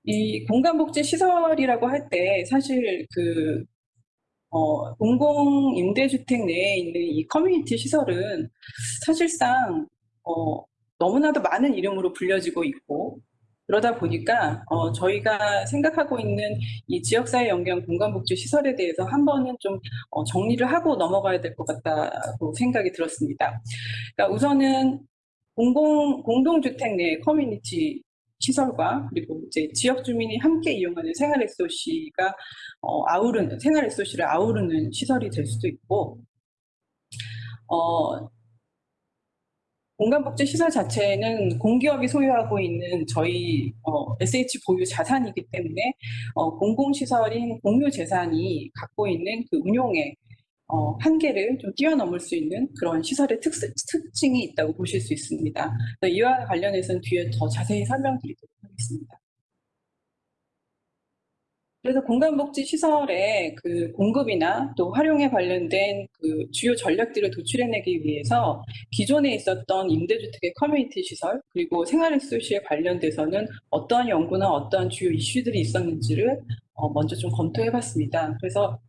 이 공간복지 시설이라고 할 때 사실 그 어, 공공 임대주택 내에 있는 이 커뮤니티 시설은 사실상 어, 너무나도 많은 이름으로 불려지고 있고 그러다 보니까 어, 저희가 생각하고 있는 이 지역사회 연계형 공간복지 시설에 대해서 한 번은 좀 어, 정리를 하고 넘어가야 될 것 같다고 생각이 들었습니다. 그러니까 우선은 공공 공동주택 내 커뮤니티 시설과 그리고 이제 지역 주민이 함께 이용하는 생활 SOC가 어, 아우르는 생활 SOC를 아우르는 시설이 될 수도 있고 어, 공간복지 시설 자체는 공기업이 소유하고 있는 저희 어, SH 보유 자산이기 때문에 어, 공공시설인 공유 재산이 갖고 있는 그 운용의 어, 한계를 좀 뛰어넘을 수 있는 그런 시설의 특, 특징이 있다고 보실 수 있습니다. 이와 관련해서는 뒤에 더 자세히 설명드리도록 하겠습니다. 그래서 공간복지 시설의 그 공급이나 또 활용에 관련된 그 주요 전략들을 도출해내기 위해서 기존에 있었던 임대주택의 커뮤니티 시설 그리고 생활SOC에 관련돼서는 어떠한 연구나 어떠한 주요 이슈들이 있었는지를 어, 먼저 좀 검토해봤습니다. 그래서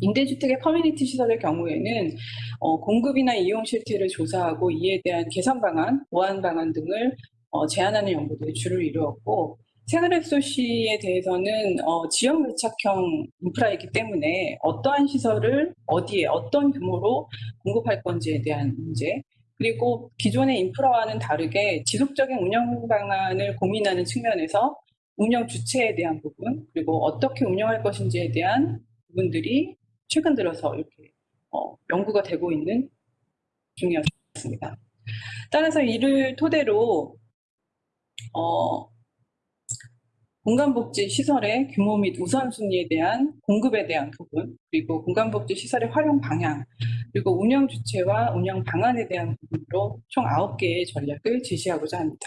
임대주택의 커뮤니티 시설의 경우에는 어, 공급이나 이용 실태를 조사하고 이에 대한 개선 방안, 보완 방안 등을 어, 제안하는 연구들이 주를 이루었고 생활SOC에 대해서는 어, 지역 밀착형 인프라이기 때문에 어떠한 시설을 어디에 어떤 규모로 공급할 건지에 대한 문제 그리고 기존의 인프라와는 다르게 지속적인 운영 방안을 고민하는 측면에서 운영 주체에 대한 부분 그리고 어떻게 운영할 것인지에 대한 부분들이 최근 들어서 이렇게 어, 연구가 되고 있는 중이었습니다. 따라서 이를 토대로 어, 공간복지 시설의 규모 및 우선순위에 대한 공급에 대한 부분 그리고 공간복지 시설의 활용 방향 그리고 운영 주체와 운영 방안에 대한 부분으로 총 9개의 전략을 제시하고자 합니다.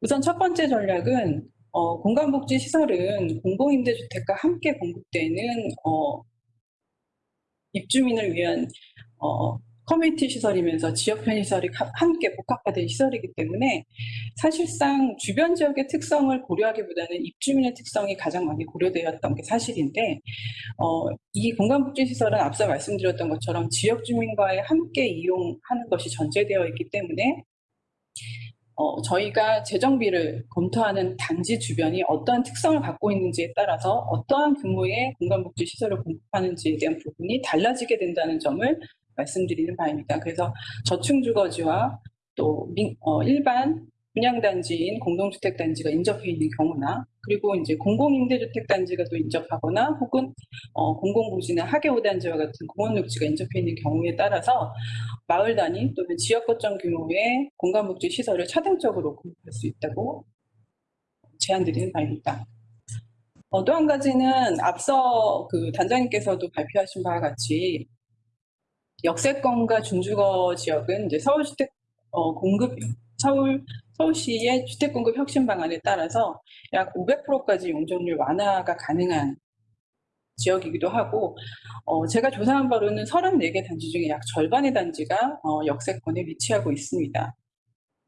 우선 첫 번째 전략은 어, 공간복지 시설은 공공임대주택과 함께 공급되는 어, 입주민을 위한 어, 커뮤니티 시설이면서 지역 편의시설이 가- 함께 복합화된 시설이기 때문에 사실상 주변 지역의 특성을 고려하기보다는 입주민의 특성이 가장 많이 고려되었던 게 사실인데 어, 이 공간복지 시설은 앞서 말씀드렸던 것처럼 지역 주민과의 함께 이용하는 것이 전제되어 있기 때문에 어, 저희가 재정비를 검토하는 단지 주변이 어떠한 특성을 갖고 있는지에 따라서 어떠한 규모의 공간복지 시설을 공급하는지에 대한 부분이 달라지게 된다는 점을 말씀드리는 바입니다. 그래서 저층주거지와 또 민- 어, 일반 분양단지인 공동주택단지가 인접해 있는 경우나 그리고 이제 공공임대주택단지가 또 인접하거나 혹은 어, 공공부지나 하계오단지와 같은 공원녹지가 인접해 있는 경우에 따라서 마을 단위 또는 지역 거점 규모의 공간복지 시설을 차등적으로 공급할 수 있다고 제안드리는 바입니다. 어, 또 한 가지는 앞서 그 단장님께서도 발표하신 바와 같이 역세권과 중주거 지역은 이제 서울주택 어, 공급 서울 서울시의 주택 공급 혁신 방안에 따라서 약 500%까지 용적률 완화가 가능한 지역이기도 하고 어, 제가 조사한 바로는 34개 단지 중에 약 절반의 단지가 어, 역세권에 위치하고 있습니다.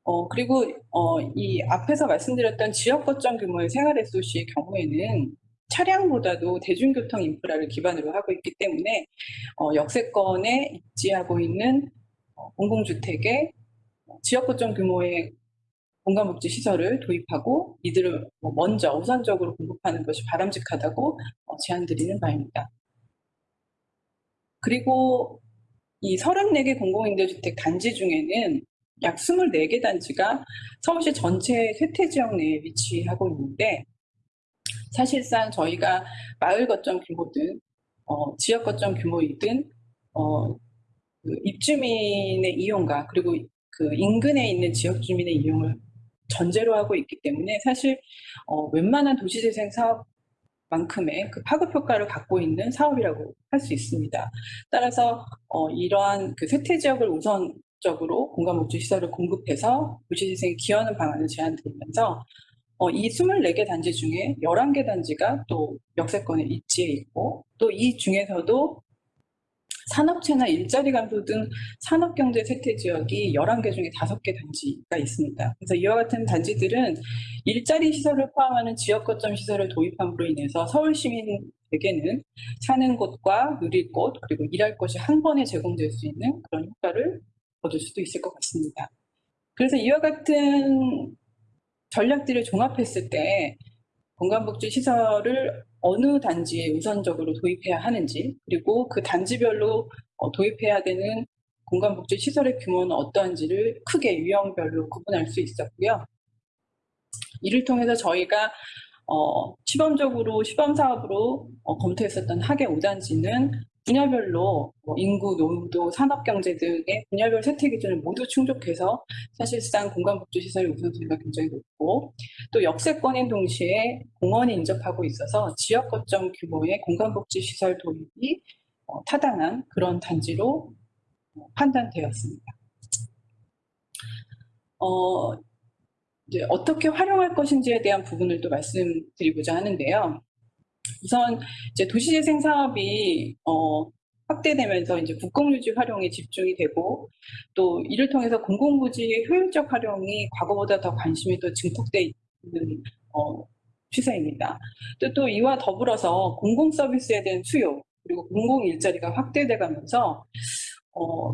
어, 그리고 어, 이 앞에서 말씀드렸던 지역 거점 규모의 생활 SOC의 경우에는 차량보다도 대중교통 인프라를 기반으로 하고 있기 때문에 어, 역세권에 입지하고 있는 어, 공공주택에 지역 거점 규모의 공간복지 시설을 도입하고 이들을 뭐 먼저 우선적으로 공급하는 것이 바람직하다고 어, 제안드리는 바입니다. 그리고 이 34개 공공임대주택 단지 중에는 약 24개 단지가 서울시 전체 쇠퇴지역 내에 위치하고 있는데 사실상 저희가 마을 거점 규모든 어, 지역 거점 규모이든 어, 그 입주민의 이용과 그리고 그 인근에 있는 지역 주민의 이용을 전제로 하고 있기 때문에 사실 어, 웬만한 도시재생 사업만큼의 그 파급 효과를 갖고 있는 사업이라고 할 수 있습니다. 따라서 어, 이러한 그 쇠퇴 지역을 우선적으로 공간복지 시설을 공급해서 도시재생에 기여하는 방안을 제안드리면서 어, 이 24개 단지 중에 11개 단지가 또 역세권에 입지해 있고 또 이 중에서도 산업체나 일자리 감소 등 산업경제 쇠퇴 지역이 11개 중에 5개 단지가 있습니다. 그래서 이와 같은 단지들은 일자리 시설을 포함하는 지역 거점 시설을 도입함으로 인해서 서울 시민에게는 사는 곳과 누릴 곳 그리고 일할 곳이 한 번에 제공될 수 있는 그런 효과를 얻을 수도 있을 것 같습니다. 그래서 이와 같은 전략들을 종합했을 때 공간복지 시설을 어느 단지에 우선적으로 도입해야 하는지 그리고 그 단지별로 어, 도입해야 되는 공간복지 시설의 규모는 어떠한지를 크게 유형별로 구분할 수 있었고요. 이를 통해서 저희가 어, 시범적으로 시범 사업으로 어, 검토했었던 하계 5단지는 분야별로 뭐 인구, 노후도, 산업경제 등의 분야별 세태 기준을 모두 충족해서 사실상 공간복지시설의 우선순위가 굉장히 높고 또 역세권인 동시에 공원이 인접하고 있어서 지역 거점 규모의 공간복지시설 도입이 어, 타당한 그런 단지로 어, 판단되었습니다. 어, 이제 어떻게 활용할 것인지에 대한 부분을 또 말씀드리고자 하는데요. 우선 이제 도시재생 사업이 어, 확대되면서 이제 국공유지 활용에 집중이 되고 또 이를 통해서 공공부지의 효율적 활용이 과거보다 더 관심이 더 증폭돼 있는 어, 추세입니다. 또, 또 이와 더불어서 공공 서비스에 대한 수요 그리고 공공 일자리가 확대돼 가면서 어,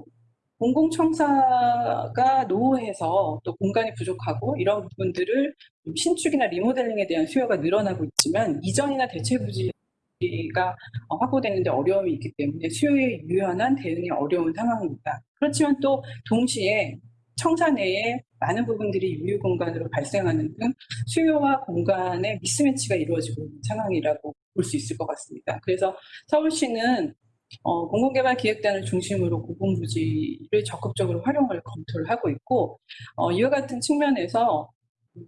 공공청사가 노후해서 또 공간이 부족하고 이런 부분들을 좀 신축이나 리모델링에 대한 수요가 늘어나고 있지만 이전이나 대체 부지가 어, 확보되는데 어려움이 있기 때문에 수요에 유연한 대응이 어려운 상황입니다. 그렇지만 또 동시에 청사 내에 많은 부분들이 유휴 공간으로 발생하는 등 수요와 공간의 미스매치가 이루어지고 있는 상황이라고 볼 수 있을 것 같습니다. 그래서 서울시는 어, 공공개발기획단을 중심으로 공공부지를 적극적으로 활용을 검토를 하고 있고 어, 이와 같은 측면에서 그,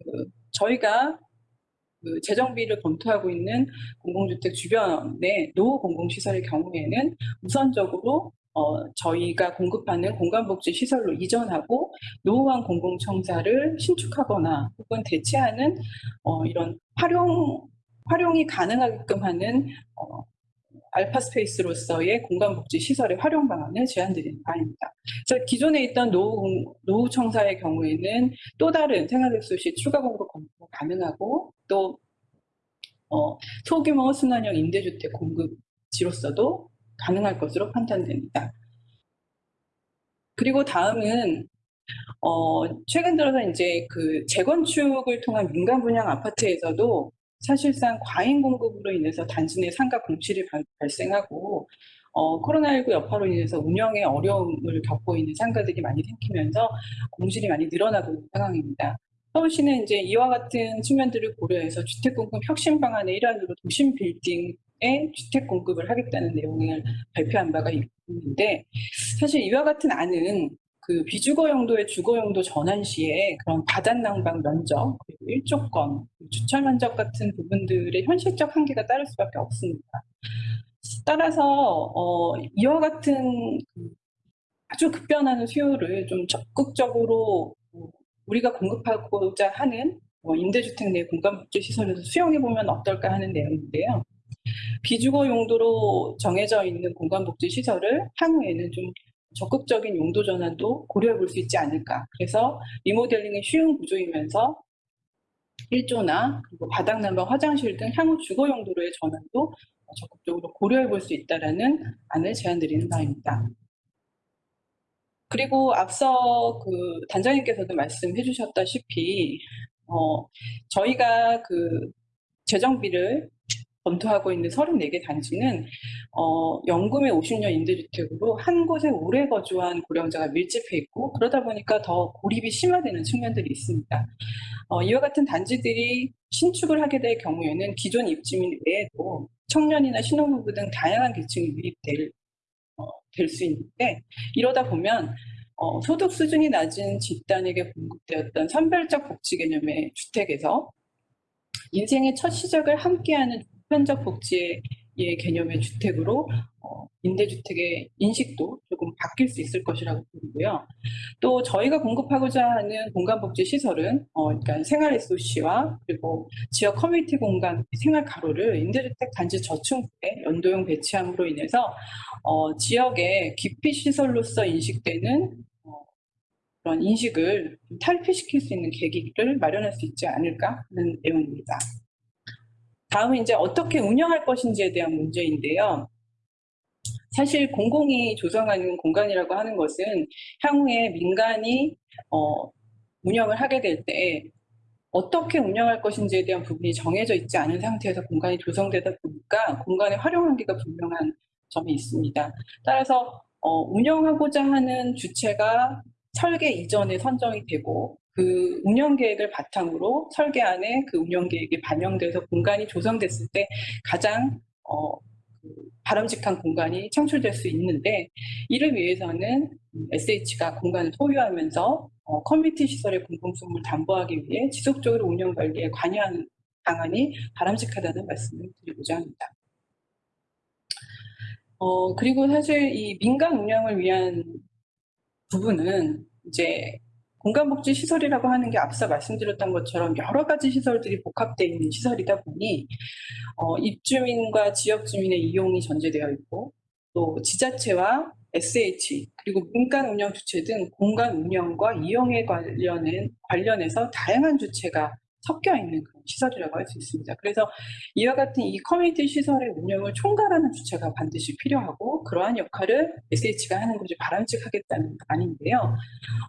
저희가 그 재정비를 검토하고 있는 공공주택 주변의 노후 공공시설의 경우에는 우선적으로 어, 저희가 공급하는 공간복지 시설로 이전하고 노후한 공공청사를 신축하거나 혹은 대체하는 어, 이런 활용 활용이 가능하게끔 하는 어, 알파 스페이스로서의 공간복지 시설의 활용 방안을 제안드리는 바입니다. 기존에 있던 노후, 공- 노후 청사의 경우에는 또 다른 생활백수 추가 공급 검토가 가능하고 또 어, 소규모 순환형 임대주택 공급지로서도 가능할 것으로 판단됩니다. 그리고 다음은 어, 최근 들어서 이제 그 재건축을 통한 민간 분양 아파트에서도 사실상 과잉 공급으로 인해서 내 상가 공실이 발, 발생하고 어, 코로나19 여파로 인해서 운영에 어려움을 겪고 있는 상가들이 많이 생기면서 공실이 많이 늘어나고 있는 상황입니다. 서울시는 이제 이와 같은 측면들을 고려해서 주택 공급 혁신 방안의 일환으로 도심 빌딩에 주택 공급을 하겠다는 내용을 발표한 바가 있는데 사실 이와 같은 안은 그 비주거 용도의 주거 용도 전환 시에 그런 바닷난방 면적 그리고 일조권, 주철 면적 같은 부분들의 현실적 한계가 따를 수밖에 없습니다. 따라서 어, 이와 같은 그 아주 급변하는 수요를 좀 적극적으로 어, 우리가 공급하고자 하는 어, 임대주택 내 공간복지 시설에서 수용해 보면 어떨까 하는 내용인데요. 비주거 용도로 정해져 있는 공간복지 시설을 향후에는 좀 적극적인 용도 전환도 고려해 볼 수 있지 않을까. 그래서 리모델링이 쉬운 구조이면서 일조나 그리고 바닥난방 화장실 등 향후 주거 용도로의 전환도 적극적으로 고려해 볼 수 있다라는 안을 제안드리는 바입니다. 그리고 앞서 그 단장님께서도 말씀해 주셨다시피 어, 저희가 그 재정비를 검토하고 있는 34개 단지는 어, 연금의 50년 임대주택으로 한 곳에 오래 거주한 고령자가 밀집해 있고 그러다 보니까 더 고립이 심화되는 측면들이 있습니다. 어, 이와 같은 단지들이 신축을 하게 될 경우에는 기존 입주민 외에도 청년이나 신혼부부 등 다양한 계층이 유입될 어, 될수 있는데 이러다 보면 어, 소득 수준이 낮은 집단에게 공급되었던 선별적 복지 개념의 주택에서 인생의 첫 시작을 함께하는 보편적 복지의 의 개념의 주택으로 어, 임대주택의 인식도 조금 바뀔 수 있을 것이라고 보고요. 또 저희가 공급하고자 하는 공간복지 시설은 어, 그러니까 생활 SOC와 그리고 지역 커뮤니티 공간 생활 가로를 임대주택 단지 저층부에 연도형 배치함으로 인해서 어, 지역의 기피 시설로서 인식되는 어, 그런 인식을 좀 탈피시킬 수 있는 계기를 마련할 수 있지 않을까 하는 내용입니다. 다음은 이제 어떻게 운영할 것인지에 대한 문제인데요. 사실 공공이 조성하는 공간이라고 하는 것은 향후에 민간이 어, 운영을 하게 될 때 어떻게 운영할 것인지에 대한 부분이 정해져 있지 않은 상태에서 공간이 조성되다 보니까 공간의 활용 한계가 분명한 점이 있습니다. 따라서 어, 운영하고자 하는 주체가 설계 이전에 선정이 되고 그 운영 계획을 바탕으로 설계안에 그 운영 계획이 반영돼서 공간이 조성됐을 때 가장 어, 그 바람직한 공간이 창출될 수 있는데 이를 위해서는 SH가 공간을 소유하면서 어, 커뮤니티 시설의 공공성을 담보하기 위해 지속적으로 운영 관리에 관여하는 방안이 바람직하다는 말씀을 드리고자 합니다. 어, 그리고 사실 이 민간 운영을 위한 부분은 이제 공간복지 시설이라고 하는 게 앞서 말씀드렸던 것처럼 여러 가지 시설들이 복합되어 있는 시설이다 보니 어, 입주민과 지역 주민의 이용이 전제되어 있고 또 지자체와 SH 그리고 민간 운영 주체 등 공간 운영과 이용에 관련된 관련해서 다양한 주체가 섞여 있는 그런 시설이라고 할 수 있습니다. 그래서 이와 같은 이 커뮤니티 시설의 운영을 총괄하는 주체가 반드시 필요하고 그러한 역할을 SH가 하는 것이 바람직하겠다는 말인데요.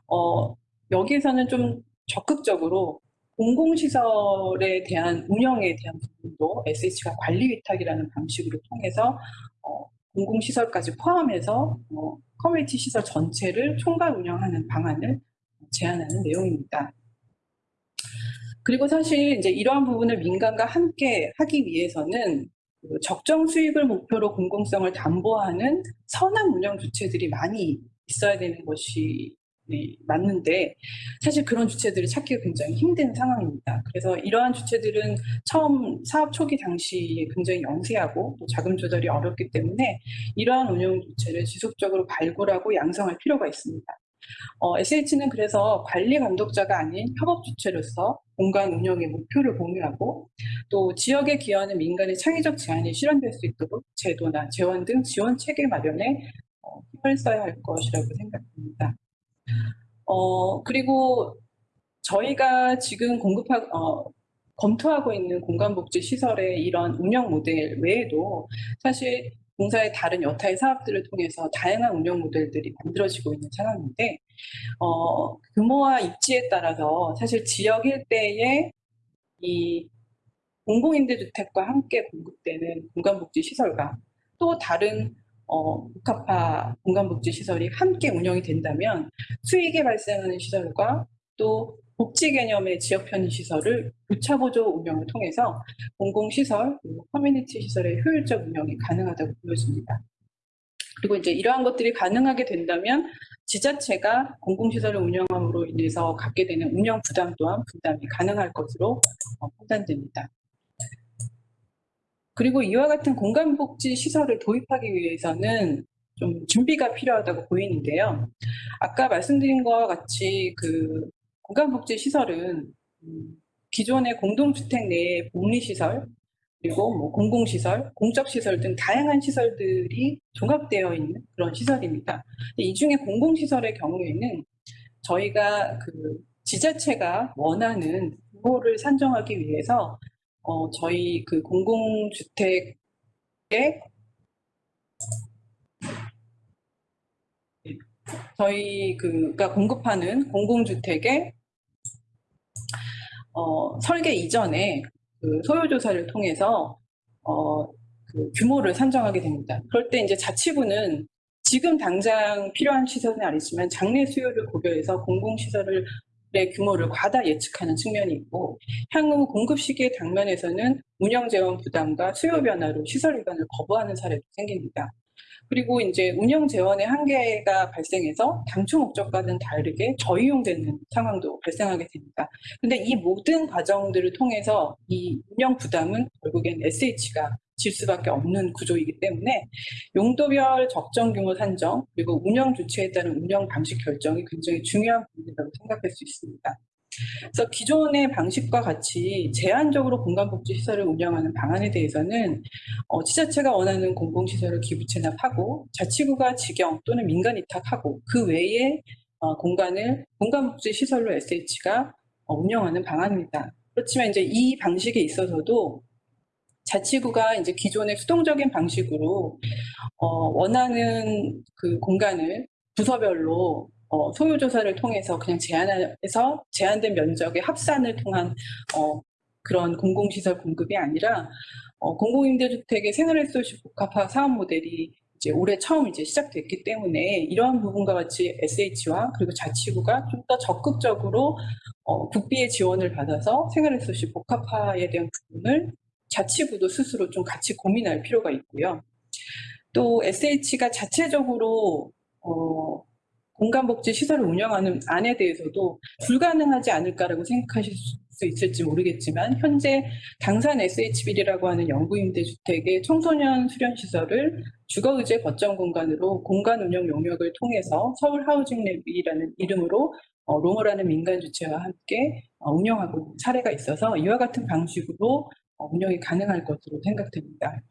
어, 여기에서는 좀 적극적으로 공공시설에 대한 운영에 대한 부분도 SH가 관리 위탁이라는 방식으로 통해서 어, 공공시설까지 포함해서 어, 커뮤니티 시설 전체를 총괄 운영하는 방안을 제안하는 내용입니다. 그리고 사실 이제 이러한 부분을 민간과 함께 하기 위해서는 그 적정 수익을 목표로 공공성을 담보하는 선한 운영 주체들이 많이 있어야 되는 것이 네, 맞는데 사실 그런 주체들을 찾기가 굉장히 힘든 상황입니다. 그래서 이러한 주체들은 처음 사업 초기 당시에 굉장히 영세하고 또 자금 조달이 어렵기 때문에 이러한 운영 주체를 지속적으로 발굴하고 양성할 필요가 있습니다. 어, SH는 그래서 관리 감독자가 아닌 협업 주체로서 공간 운영의 목표를 공유하고 또 지역에 기여하는 민간의 창의적 제안이 실현될 수 있도록 제도나 재원 등 지원 체계 마련에 어, 힘을 써야 할 것이라고 생각합니다. 어, 그리고 저희가 지금 공급하, 어, 검토하고 있는 공간복지 시설의 이런 운영 모델 외에도 사실 공사의 다른 여타의 사업들을 통해서 다양한 운영 모델들이 만들어지고 있는 상황인데, 어, 규모와 입지에 따라서 사실 지역 일대의 이 공공임대주택과 함께 공급되는 공간복지 시설과 또 다른 어, 복합화 공간복지 시설이 함께 운영이 된다면 수익이 발생하는 시설과 또 복지 개념의 지역 편의 시설을 교차 보조 운영을 통해서 공공시설 그리고 커뮤니티 시설의 효율적 운영이 가능하다고 보여집니다. 그리고 이제 이러한 것들이 가능하게 된다면 지자체가 공공시설을 운영함으로 인해서 갖게 되는 운영 부담 또한 분담이 가능할 것으로 어, 판단됩니다. 그리고 이와 같은 공간복지 시설을 도입하기 위해서는 좀 준비가 필요하다고 보이는데요. 아까 말씀드린 것과 같이 그 공간복지 시설은 음, 기존의 공동주택 내의 복리시설, 그리고 뭐 공공시설, 공적시설 등 다양한 시설들이 종합되어 있는 그런 시설입니다. 이 중에 공공시설의 경우에는 저희가 그 지자체가 원하는 규모를 산정하기 위해서 어, 저희 그 공공주택의 저희 그가 공급하는 공공주택의 어, 설계 이전에 그 소요조사를 통해서 어, 그 규모를 산정하게 됩니다. 그럴 때 이제 자치구는 지금 당장 필요한 시설은 아니지만 장래 수요를 고려해서 공공시설을 의 규모를 과다 예측하는 측면이 있고 향후 공급 시기의 당면에서는 운영 재원 부담과 수요 변화로 시설 일반을 거부하는 사례도 생깁니다. 그리고 이제 운영 재원의 한계가 발생해서 당초 목적과는 다르게 저이용되는 상황도 발생하게 됩니다. 근데 이 모든 과정들을 통해서 이 운영 부담은 결국엔 SH가 질 수밖에 없는 구조이기 때문에 용도별 적정 규모 산정 그리고 운영 주체에 따른 운영 방식 결정이 굉장히 중요한 부분이라고 생각할 수 있습니다. 그래서 기존의 방식과 같이 제한적으로 공간복지 시설을 운영하는 방안에 대해서는 어, 지자체가 원하는 공공시설을 기부 체납하고 자치구가 직영 또는 민간 위탁하고 그 외에 어, 공간을 공간복지 시설로 SH가 어, 운영하는 방안입니다. 그렇지만 이제 이 방식에 있어서도 자치구가 이제 기존의 수동적인 방식으로 어, 원하는 그 공간을 부서별로 어, 소요 조사를 통해서 그냥 제한해서 제한된 면적의 합산을 통한 어, 그런 공공시설 공급이 아니라 어, 공공임대주택의 생활리소시 복합화 사업 모델이 이제 올해 처음 이제 시작됐기 때문에 이러한 부분과 같이 SH와 그리고 자치구가 좀 더 적극적으로 어, 국비의 지원을 받아서 생활리소시 복합화에 대한 부분을 자치구도 스스로 좀 같이 고민할 필요가 있고요. 또 SH가 자체적으로 어, 공간복지 시설을 운영하는 안에 대해서도 불가능하지 않을까라고 생각하실 수 있을지 모르겠지만 현재 당산 SH빌이라고 하는 영구임대주택의 청소년 수련시설을 주거의제 거점 공간으로 공간 운영 용역을 통해서 서울 하우징 랩이라는 이름으로 어, 로머라는 민간 주체와 함께 어, 운영하고 사례가 있어서 이와 같은 방식으로 어, 운영이 가능할 것으로 생각됩니다.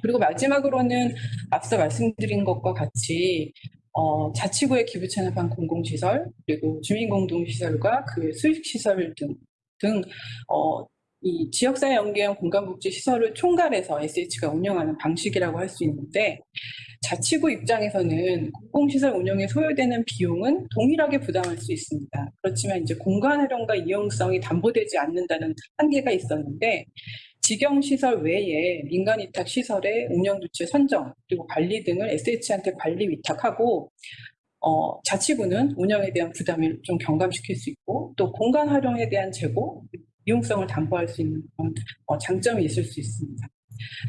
그리고 마지막으로는 앞서 말씀드린 것과 같이 어, 자치구의 기부 체납한 공공시설 그리고 주민공동시설과 그 수익시설 등, 등 어, 이 지역사회 연계형 공간복지 시설을 총괄해서 SH가 운영하는 방식이라고 할 수 있는데 자치구 입장에서는 공공시설 운영에 소요되는 비용은 동일하게 부담할 수 있습니다. 그렇지만 이제 공간 활용과 이용성이 담보되지 않는다는 한계가 있었는데 직영시설 외에 민간 위탁 시설의 운영 주체 선정 그리고 관리 등을 SH한테 관리 위탁하고 어, 자치구는 운영에 대한 부담을 좀 경감시킬 수 있고 또 공간 활용에 대한 재고 이용성을 담보할 수 있는 그런 어, 장점이 있을 수 있습니다.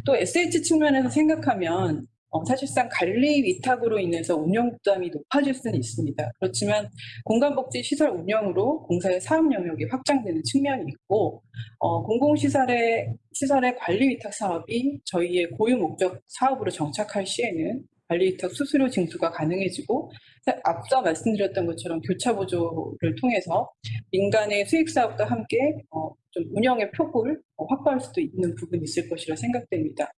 또 SH 측면에서 생각하면 어, 사실상 관리 위탁으로 인해서 운영 부담이 높아질 수는 있습니다. 그렇지만 공간복지 시설 운영으로 공사의 사업 영역이 확장되는 측면이 있고 어, 공공시설의 시설의 관리 위탁 사업이 저희의 고유 목적 사업으로 정착할 시에는 관리 위탁 수수료 징수가 가능해지고 사- 앞서 말씀드렸던 것처럼 교차 보조를 통해서 민간의 수익 사업과 함께 어, 좀 운영의 폭을 어, 확보할 수도 있는 부분이 있을 것이라 생각됩니다.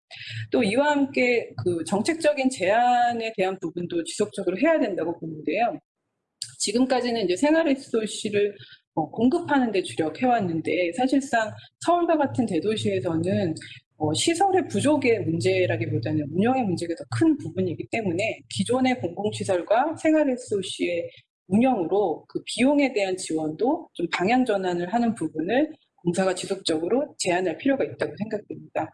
또 이와 함께 그 정책적인 제안에 대한 부분도 지속적으로 해야 된다고 보는데요. 지금까지는 이제 생활 리소시를 어, 공급하는 데 주력해왔는데 사실상 서울과 같은 대도시에서는 어, 시설의 부족의 문제라기보다는 운영의 문제가 더 큰 부분이기 때문에 기존의 공공시설과 생활 리소시의 운영으로 그 비용에 대한 지원도 좀 방향 전환을 하는 부분을 공사가 지속적으로 제안할 필요가 있다고 생각됩니다.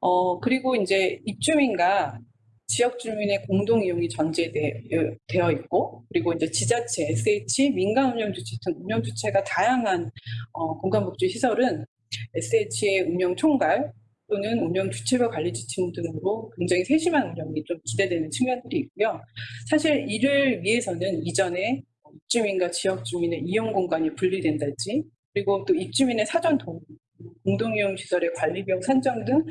어, 그리고 이제 입주민과 지역 주민의 공동 이용이 전제되어 있고, 그리고 이제 지자체, SH, 민간 운영 주체 등 운영 주체가 다양한 어, 공간복지 시설은 SH의 운영 총괄 또는 운영 주체별 관리 지침 등으로 굉장히 세심한 운영이 좀 기대되는 측면들이 있고요. 사실 이를 위해서는 이전에 입주민과 지역 주민의 이용 공간이 분리된달지, 그리고 또 입주민의 사전 동의, 공동이용 시설의 관리 비용 산정 등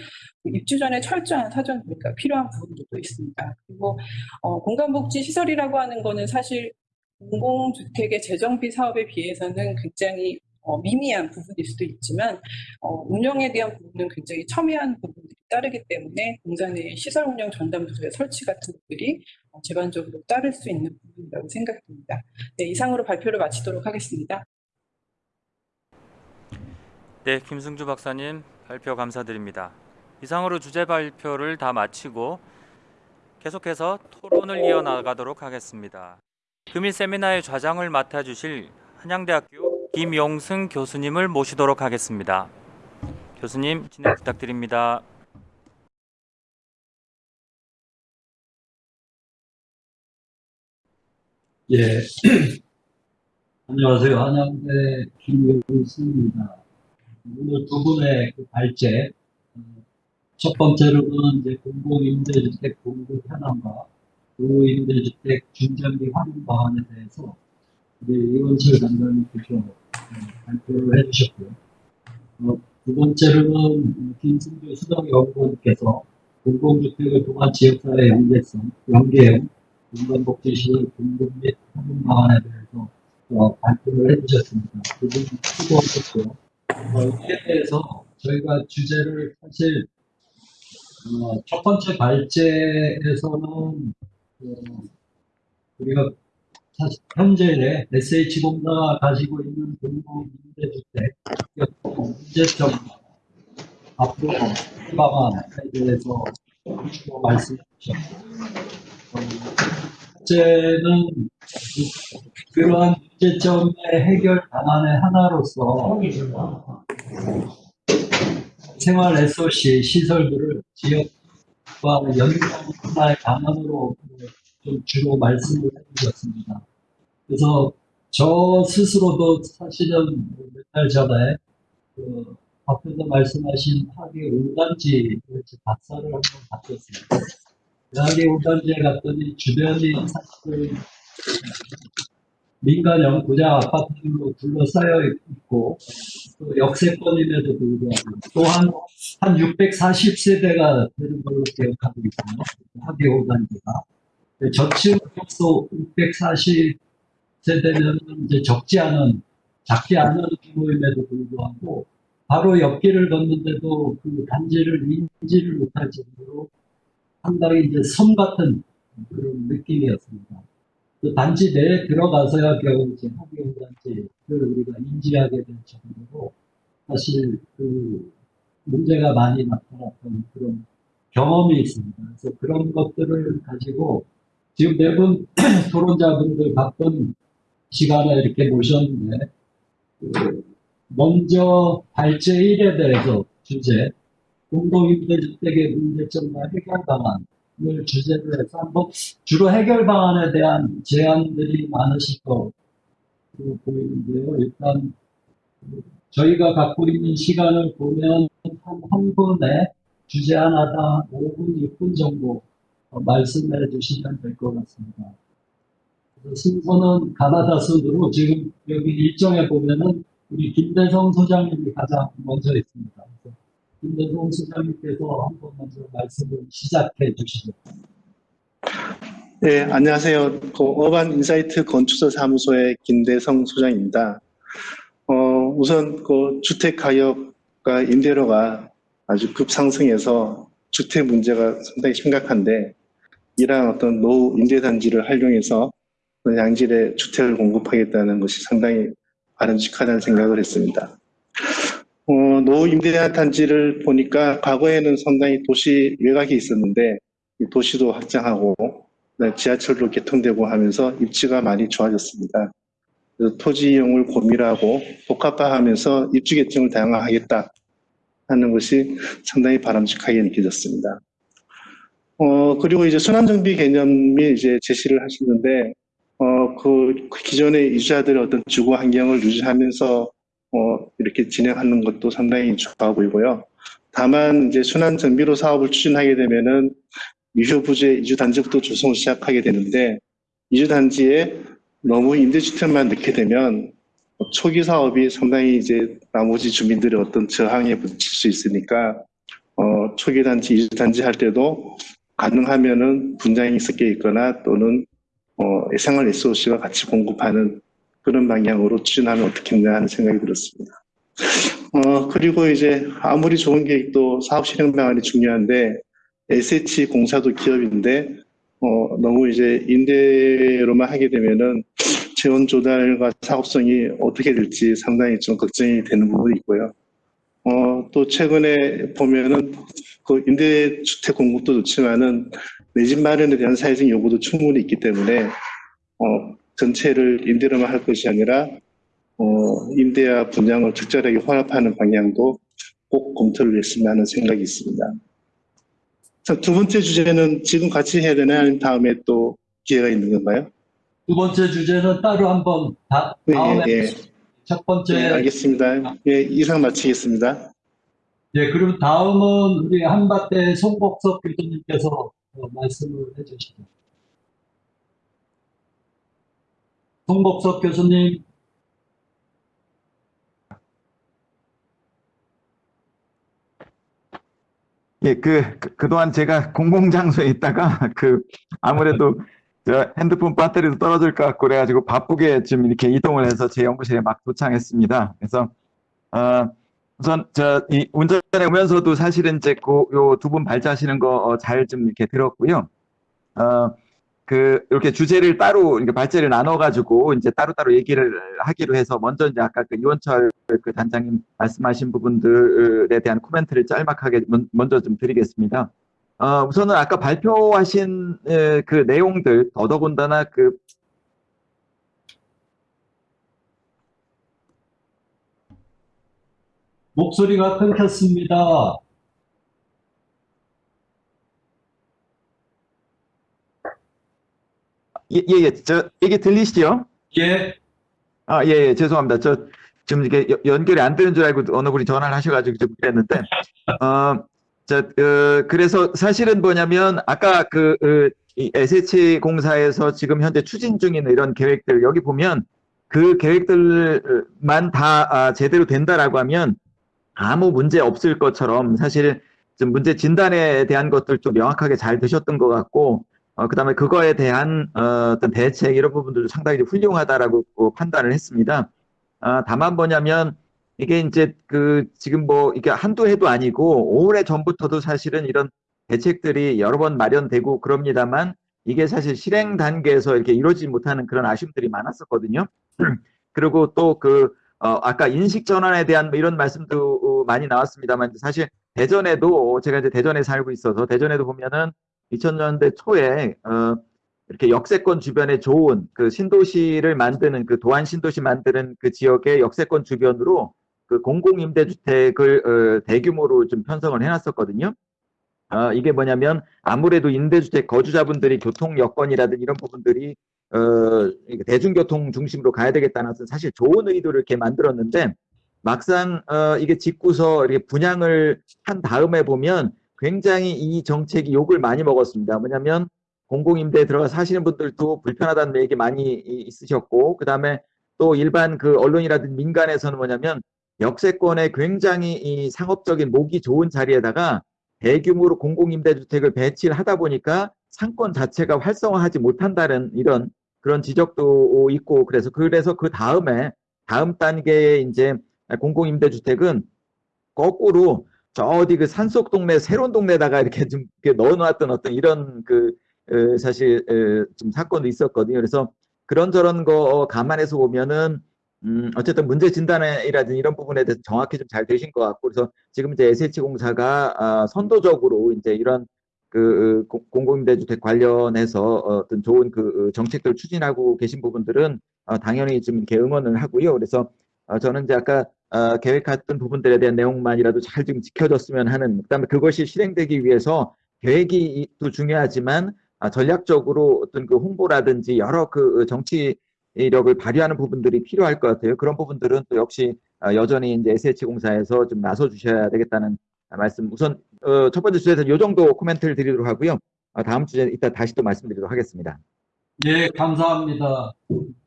입주 전에 철저한 사전 동의가 필요한 부분들도 있습니다. 그리고 어, 공간복지 시설이라고 하는 거는 사실 공공주택의 재정비 사업에 비해서는 굉장히 어, 미미한 부분일 수도 있지만 어, 운영에 대한 부분은 굉장히 첨예한 부분들이 따르기 때문에 공사 내 시설 운영 전담 부서의 설치 같은 것들이 어, 제반적으로 따를 수 있는 부분이라고 생각됩니다. 네, 이상으로 발표를 마치도록 하겠습니다. 네, 김승주 박사님 발표 감사드립니다. 이상으로 주제 발표를 다 마치고 계속해서 토론을 이어나가도록 하겠습니다. 금일 세미나의 좌장을 맡아주실 한양대학교 김용승 교수님을 모시도록 하겠습니다. 교수님 진행 부탁드립니다. 예. 안녕하세요. 한양대 김용수입니다. 오늘 두 분의 그 발제, 어, 첫 번째로는 이제 공공임대주택 공급 현황과 노임대주택 중장기 활용 방안에 대해서 우리 이원철 단장님께서 어, 발표를 해주셨고요. 어, 두 번째로는 김승주 수덕 연구원께서 공공주택을 통한 지역사회 연계성, 연계형, 공간복지시설 공급 및 활용 방안에 대해서 어, 발표를 해주셨습니다. 두분 수고하셨고요. 어, 이에 대해서 저희가 주제를 사실 어, 첫 번째 발제에서는 어, 우리가 현재 SH공사가 가지고 있는 공공임대주택 문제점 앞으로 방안에 대해서 말씀해 어, 첫째는 그러한 문제점의 해결 방안의 하나로서 생활 SOC 시설들을 지역과 하나의 방안으로 좀 주로 말씀을 해주셨습니다. 그래서 저 스스로도 사실은 몇 달 전에 그 앞에서 말씀하신 학예 5단지 답사를 한번 받았습니다. 대학의 5단지에 갔더니 주변이 사실 민간형 고장 아파트로 둘러싸여 있고 또 역세권임에도 불구하고 또한 한 640세대가 되는 걸로 기억하고 있고요. 학예 5단지가 저층도 640세대면 이제 적지 않은 작지 않은 규모임에도 불구하고 바로 옆길을 걷는데도 그 단지를 인지를 못할 정도로 상당히 이제 섬 같은 그런 느낌이었습니다. 그 단지 내에 들어가서야 겨우 이제 학교 단지를 우리가 인지하게 될 정도로 사실 그 문제가 많이 나타났던 그런 경험이 있습니다. 그래서 그런 것들을 가지고 지금 네분 토론자분들 바쁜 시간에 이렇게 모셨는데 그 먼저 발제 1에 대해서 주제 공동임대주택의 문제점과 해결 방안을 주제로 해서 한번 주로 해결 방안에 대한 제안들이 많으실 거 보이는데요. 일단 저희가 갖고 있는 시간을 보면 한, 한 분에 주제 하나당 5분, 6분 정도 어, 말씀해 주시면 될 것 같습니다. 순서는 가나다 순으로 지금 여기 일정에 보면은 우리 김대성 소장님이 가장 먼저 있습니다. 김대성 소장님께서 한번 먼저 말씀을 시작해 주시죠. 네, 안녕하세요. 그 어반 인사이트 건축사 사무소의 김대성 소장입니다. 어, 우선 그 주택 가격과 임대료가 아주 급상승해서 주택 문제가 상당히 심각한데 이러한 어떤 노후 임대단지를 활용해서 양질의 주택을 공급하겠다는 것이 상당히 바람직하다는 생각을 했습니다. 어, 노후 임대단지를 보니까 과거에는 상당히 도시 외곽에 있었는데 이 도시도 확장하고 네, 지하철도 개통되고 하면서 입지가 많이 좋아졌습니다. 토지 이용을 고밀하고 복합화하면서 입지 계층을 다양화하겠다 하는 것이 상당히 바람직하게 느껴졌습니다. 어, 그리고 이제 순환정비 개념이 이제 제시를 하시는데, 어, 그 기존의 이주자들의 어떤 주거 환경을 유지하면서, 어, 이렇게 진행하는 것도 상당히 좋아 보이고요. 다만 이제 순환정비로 사업을 추진하게 되면은 유효부재 이주단지부터 조성을 시작하게 되는데, 이주단지에 너무 임대주택만 넣게 되면 초기 사업이 상당히 이제 나머지 주민들의 어떤 저항에 부딪힐 수 있으니까 어, 초기 단지, 이주 단지 할 때도 가능하면은 분양이 섞여 있거나 또는 어, 생활 SOC가 같이 공급하는 그런 방향으로 추진하면 어떻겠냐 하는 생각이 들었습니다. 어, 그리고 이제 아무리 좋은 계획도 사업 실행 방안이 중요한데 SH 공사도 기업인데 어, 너무 이제 임대로만 하게 되면은 재원 조달과 사업성이 어떻게 될지 상당히 좀 걱정이 되는 부분이 있고요. 어, 또 최근에 보면은 그 임대주택 공급도 좋지만은 내 집 마련에 대한 사회적 요구도 충분히 있기 때문에 어, 전체를 임대로만 할 것이 아니라 어, 임대와 분양을 적절하게 혼합하는 방향도 꼭 검토를 했으면 하는 생각이 있습니다. 자, 두 번째 주제는 지금 같이 해야 되나 아니면 다음에 또 기회가 있는 건가요? 두 번째 주제는 따로 한번 다, 네, 다음에 예, 예. 첫 번째 네, 알겠습니다. 예, 이상 마치겠습니다. 예, 그럼 다음은 우리 한밭대 송복섭 교수님께서 어, 말씀을 해주시죠. 송복섭 교수님, 예, 그, 그, 그동안 제가 공공장소에 있다가, 그, 아무래도, 저 핸드폰 배터리도 떨어질 것 같고, 그래가지고 바쁘게 좀 이렇게 이동을 해서 제 연구실에 막 도착했습니다. 그래서, 어, 우선, 저, 이 운전에 오면서도 사실은 이제 그, 요두 분 발자하시는 거 잘 좀 이렇게 들었고요. 어, 그, 이렇게 주제를 따로, 이렇게 발제를 나눠가지고, 이제 따로따로 얘기를 하기로 해서, 먼저 이제 아까 그 이원철 그 단장님 말씀하신 부분들에 대한 코멘트를 짤막하게 먼- 먼저 좀 드리겠습니다. 어, 우선은 아까 발표하신 에, 그 내용들, 더더군다나 그 목소리가 끊겼습니다. 예, 예, 예, 저, 이게 들리시죠? 예, 아, 예, 예, 죄송합니다. 저, 지금 이게 여- 연결이 안 되는 줄 알고 어느 분이 전화를 하셔가지고 좀 그랬는데, 어, 저, 어, 그래서 사실은 뭐냐면, 아까 그, 어, 이 SH 공사에서 지금 현재 추진 중인 이런 계획들, 여기 보면 그 계획들만 다 아, 제대로 된다라고 하면 아무 문제 없을 것처럼 사실 좀 문제 진단에 대한 것들 좀 명확하게 잘 되셨던 것 같고, 어, 그 다음에 그거에 대한 어, 어떤 대책 이런 부분들도 상당히 훌륭하다라고 어, 판단을 했습니다. 아, 다만 뭐냐면 이게 이제 그 지금 뭐 이게 한두 해도 아니고 오래 전부터도 사실은 이런 대책들이 여러 번 마련되고 그럽니다만 이게 사실 실행 단계에서 이렇게 이루어지지 못하는 그런 아쉬움들이 많았었거든요. 그리고 또그 어, 아까 인식 전환에 대한 뭐 이런 말씀도 어, 많이 나왔습니다만 사실 대전에도 제가 이제 대전에 살고 있어서 대전에도 보면은 2000년대 초에 어, 이렇게 역세권 주변에 좋은 그 신도시를 만드는 그 도안 신도시 만드는 그 지역의 역세권 주변으로 그 공공임대주택을 어, 대규모로 좀 편성을 해놨었거든요. 어, 이게 뭐냐면 아무래도 임대주택 거주자분들이 교통 여건이라든 이런 부분들이 어, 대중교통 중심으로 가야 되겠다는 사실 좋은 의도를 이렇게 만들었는데 막상 어, 이게 짓고서 이렇게 분양을 한 다음에 보면 굉장히 이 정책이 욕을 많이 먹었습니다. 뭐냐면 공공임대에 들어가 사시는 분들도 불편하다는 얘기 많이 이- 있으셨고 그 다음에 또 일반 그 언론이라든지 민간에서는 뭐냐면 역세권에 굉장히 이 상업적인 목이 좋은 자리에다가 대규모로 공공임대주택을 배치를 하다 보니까 상권 자체가 활성화하지 못한다는 이런 그런 지적도 있고 그래서 그래서 그 다음에 다음 단계의 이제 공공임대주택은 거꾸로 저 어디 그 산속 동네 새로운 동네에다가 이렇게 좀 이렇게 넣어놨던 어떤 이런 그 어, 사실 어, 좀 사건도 있었거든요. 그래서 그런저런 거 감안해서 보면은 음, 어쨌든 문제 진단이라든지 이런 부분에 대해서 정확히 좀 잘 되신 것 같고 그래서 지금 이제 SH공사가 아, 선도적으로 이제 이런 그 어, 공- 공공임대주택 관련해서 어떤 좋은 그 어, 정책들을 추진하고 계신 부분들은 어, 당연히 좀 이렇게 응원을 하고요. 그래서 어, 저는 이제 아까 어, 계획했던 부분들에 대한 내용만이라도 잘 좀 지켜졌으면 하는 그다음에 그것이 실행되기 위해서 계획이 또 중요하지만 아, 전략적으로 어떤 그 홍보라든지 여러 그 정치 력을 발휘하는 부분들이 필요할 것 같아요. 그런 부분들은 또 역시 아, 여전히 이제 SH공사에서 좀 나서 주셔야 되겠다는 말씀. 우선 어, 첫 번째 주제에서 이 정도 코멘트를 드리도록 하고요. 아, 다음 주제 이따 다시 또 말씀드리도록 하겠습니다. 예, 감사합니다.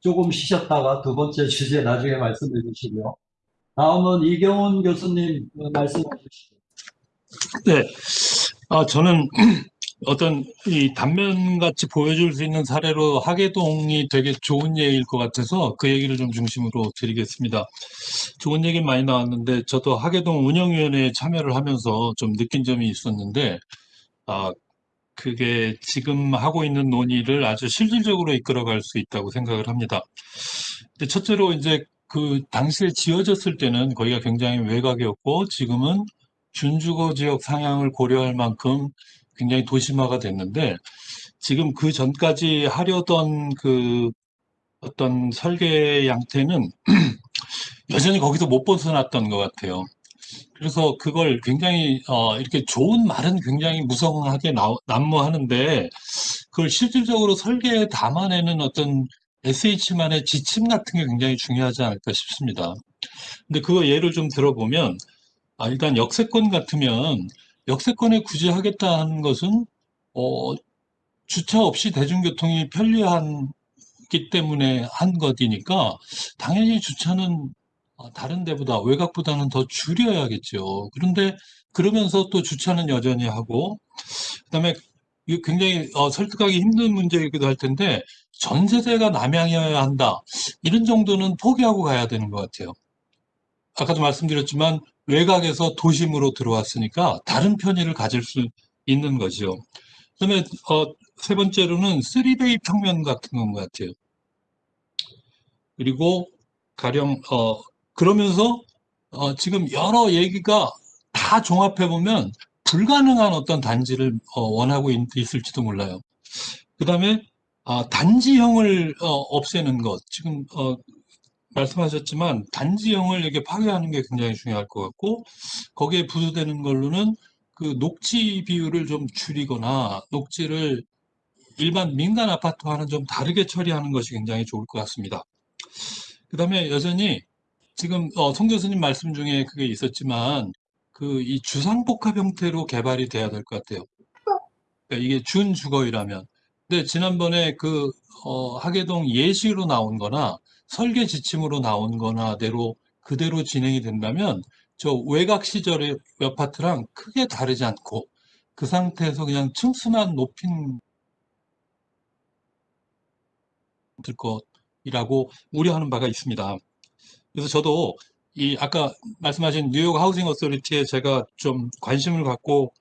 조금 쉬셨다가 두 번째 주제 나중에 말씀해 주시고요. 다음은 이경훈 교수님 어, 말씀해 주시죠. 네. 아, 저는 어떤 이 단면같이 보여줄 수 있는 사례로 하계동이 되게 좋은 예일 것 같아서 그 얘기를 좀 중심으로 드리겠습니다. 좋은 얘기 많이 나왔는데 저도 하계동 운영위원회에 참여를 하면서 좀 느낀 점이 있었는데, 아, 그게 지금 하고 있는 논의를 아주 실질적으로 이끌어갈 수 있다고 생각을 합니다. 근데 첫째로 이제 그 당시에 지어졌을 때는 거기가 굉장히 외곽이었고 지금은 준주거 지역 상향을 고려할 만큼 굉장히 도심화가 됐는데 지금 그 전까지 하려던 그 어떤 설계 양태는 여전히 거기서 못 벗어났던 것 같아요. 그래서 그걸 굉장히 어, 이렇게 좋은 말은 굉장히 무성하게 나, 난무하는데 그걸 실질적으로 설계에 담아내는 어떤 SH만의 지침 같은 게 굉장히 중요하지 않을까 싶습니다. 근데 그거 예를 좀 들어보면 아, 일단 역세권 같으면 역세권에 굳이 하겠다는 것은 어, 주차 없이 대중교통이 편리하기 때문에 한 것이니까 당연히 주차는 어, 다른 데보다 외곽보다는 더 줄여야겠죠. 그런데 그러면서 또 주차는 여전히 하고 그다음에 굉장히 어, 설득하기 힘든 문제이기도 할 텐데 전 세대가 남양이어야 한다. 이런 정도는 포기하고 가야 되는 것 같아요. 아까도 말씀드렸지만 외곽에서 도심으로 들어왔으니까 다른 편의를 가질 수 있는 거죠. 그다음에 어, 세 번째로는 쓰리베이 평면 같은 건것 같아요. 그리고 가령 어, 그러면서 어, 지금 여러 얘기가 다 종합해 보면 불가능한 어떤 단지를 어, 원하고 있, 있을지도 몰라요. 그 다음에 아, 단지형을 어, 없애는 것 지금 어, 말씀하셨지만 단지형을 이렇게 파괴하는 게 굉장히 중요할 것 같고 거기에 부수되는 걸로는 그 녹지 비율을 좀 줄이거나 녹지를 일반 민간 아파트와는 좀 다르게 처리하는 것이 굉장히 좋을 것 같습니다. 그 다음에 여전히 지금 어, 송 교수님 말씀 중에 그게 있었지만 그 이 주상복합 형태로 개발이 돼야 될 것 같아요. 그러니까 이게 준주거이라면. 근데 지난번에 그 어, 하계동 예시로 나온 거나 설계 지침으로 나온 거나 대로 그대로 진행이 된다면 저 외곽 시절의 아파트랑 크게 다르지 않고 그 상태에서 그냥 층수만 높인 될 것이라고 우려하는 바가 있습니다. 그래서 저도 이 아까 말씀하신 뉴욕 하우징 어소리티에 제가 좀 관심을 갖고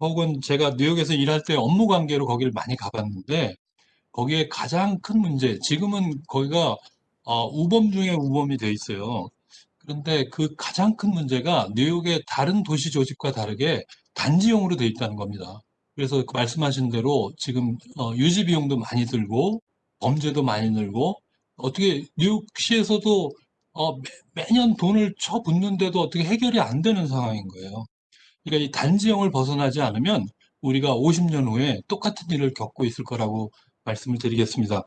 혹은 제가 뉴욕에서 일할 때 업무 관계로 거기를 많이 가봤는데 거기에 가장 큰 문제 지금은 거기가 어, 우범 중에 우범이 돼 있어요. 그런데 그 가장 큰 문제가 뉴욕의 다른 도시 조직과 다르게 단지형으로 돼 있다는 겁니다. 그래서 그 말씀하신 대로 지금 어, 유지 비용도 많이 들고 범죄도 많이 늘고 어떻게 뉴욕시에서도 어, 매, 매년 돈을 쳐붓는데도 어떻게 해결이 안 되는 상황인 거예요. 그러니까 이 단지형을 벗어나지 않으면 우리가 50년 후에 똑같은 일을 겪고 있을 거라고 말씀을 드리겠습니다.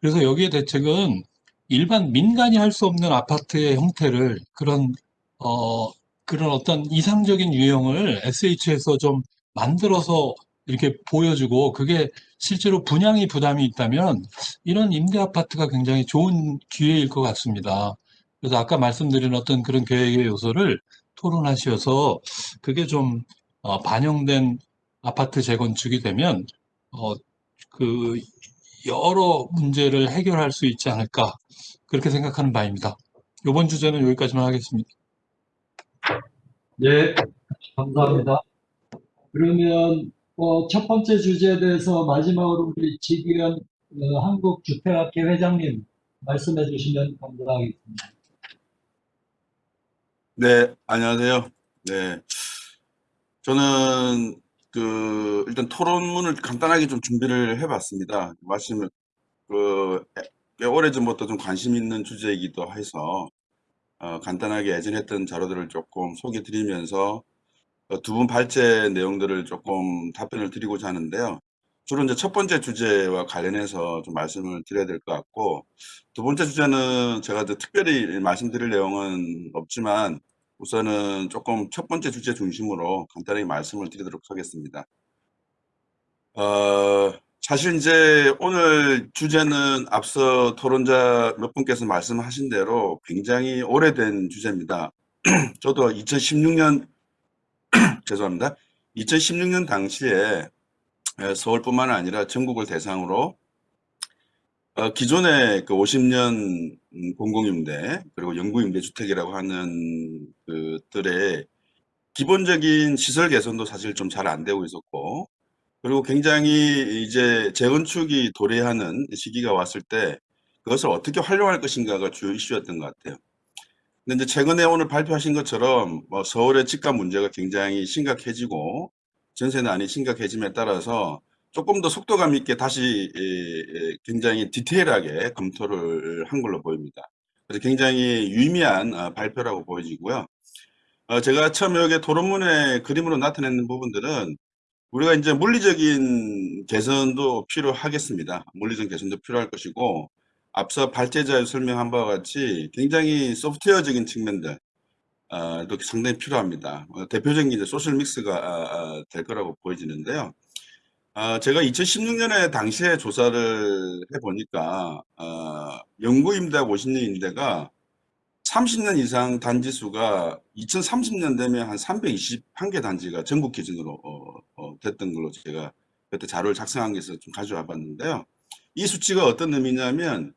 그래서 여기에 대책은 일반 민간이 할 수 없는 아파트의 형태를 그런 어, 그런 어떤 이상적인 유형을 SH에서 좀 만들어서 이렇게 보여주고 그게 실제로 분양이 부담이 있다면 이런 임대 아파트가 굉장히 좋은 기회일 것 같습니다. 그래서 아까 말씀드린 어떤 그런 계획의 요소를 토론하셔서 그게 좀 어, 반영된 아파트 재건축이 되면 어, 그 여러 문제를 해결할 수 있지 않을까 그렇게 생각하는 바입니다. 이번 주제는 여기까지만 하겠습니다. 네, 감사합니다. 그러면 어, 첫 번째 주제에 대해서 마지막으로 우리 지기현 어, 한국주택학회 회장님 말씀해 주시면 감사하겠습니다. 네, 안녕하세요. 네. 저는 그 일단 토론문을 간단하게 좀 준비를 해봤습니다. 말씀을 그꽤 오래전부터 좀 관심 있는 주제이기도 해서 어, 간단하게 예전에 했던 자료들을 조금 소개해 드리면서 어, 두분 발제 내용들을 조금 답변을 드리고자 하는데요. 주로 이제 첫 번째 주제와 관련해서 좀 말씀을 드려야 될 것 같고 두 번째 주제는 제가 특별히 말씀드릴 내용은 없지만 우선은 조금 첫 번째 주제 중심으로 간단하게 말씀을 드리도록 하겠습니다. 어, 사실 이제 오늘 주제는 앞서 토론자 몇 분께서 말씀하신 대로 굉장히 오래된 주제입니다. 저도 2016년 죄송합니다. 2016년 당시에 에, 서울뿐만 아니라 전국을 대상으로 어, 기존의 그 50년 음, 공공임대 그리고 영구임대주택이라고 하는 그들의 기본적인 시설 개선도 사실 좀 잘 안 되고 있었고 그리고 굉장히 이제 재건축이 도래하는 시기가 왔을 때 그것을 어떻게 활용할 것인가가 주요 이슈였던 것 같아요. 근데 이제 최근에 오늘 발표하신 것처럼 뭐 서울의 집값 문제가 굉장히 심각해지고 전세난이 심각해짐에 따라서 조금 더 속도감 있게 다시 굉장히 디테일하게 검토를 한 걸로 보입니다. 그래서 굉장히 유의미한 어, 발표라고 보여지고요. 어, 제가 처음에 여기 토론문에 그림으로 나타내는 부분들은 우리가 이제 물리적인 개선도 필요하겠습니다. 물리적 개선도 필요할 것이고 앞서 발제자에 설명한 바와 같이 굉장히 소프트웨어적인 측면들 어, 도 상당히 필요합니다. 어, 대표적인 이제 소셜 믹스가 아, 아, 될 거라고 보여지는데요. 아, 제가 2016년에 당시에 조사를 해보니까 어, 영구 임대하고 50년 임대가 30년 이상 단지 수가 2030년 되면 한 321개 단지가 전국 기준으로 어, 어, 됐던 걸로 제가 그때 자료를 작성한 게 있어서 좀 가져와 봤는데요. 이 수치가 어떤 의미냐면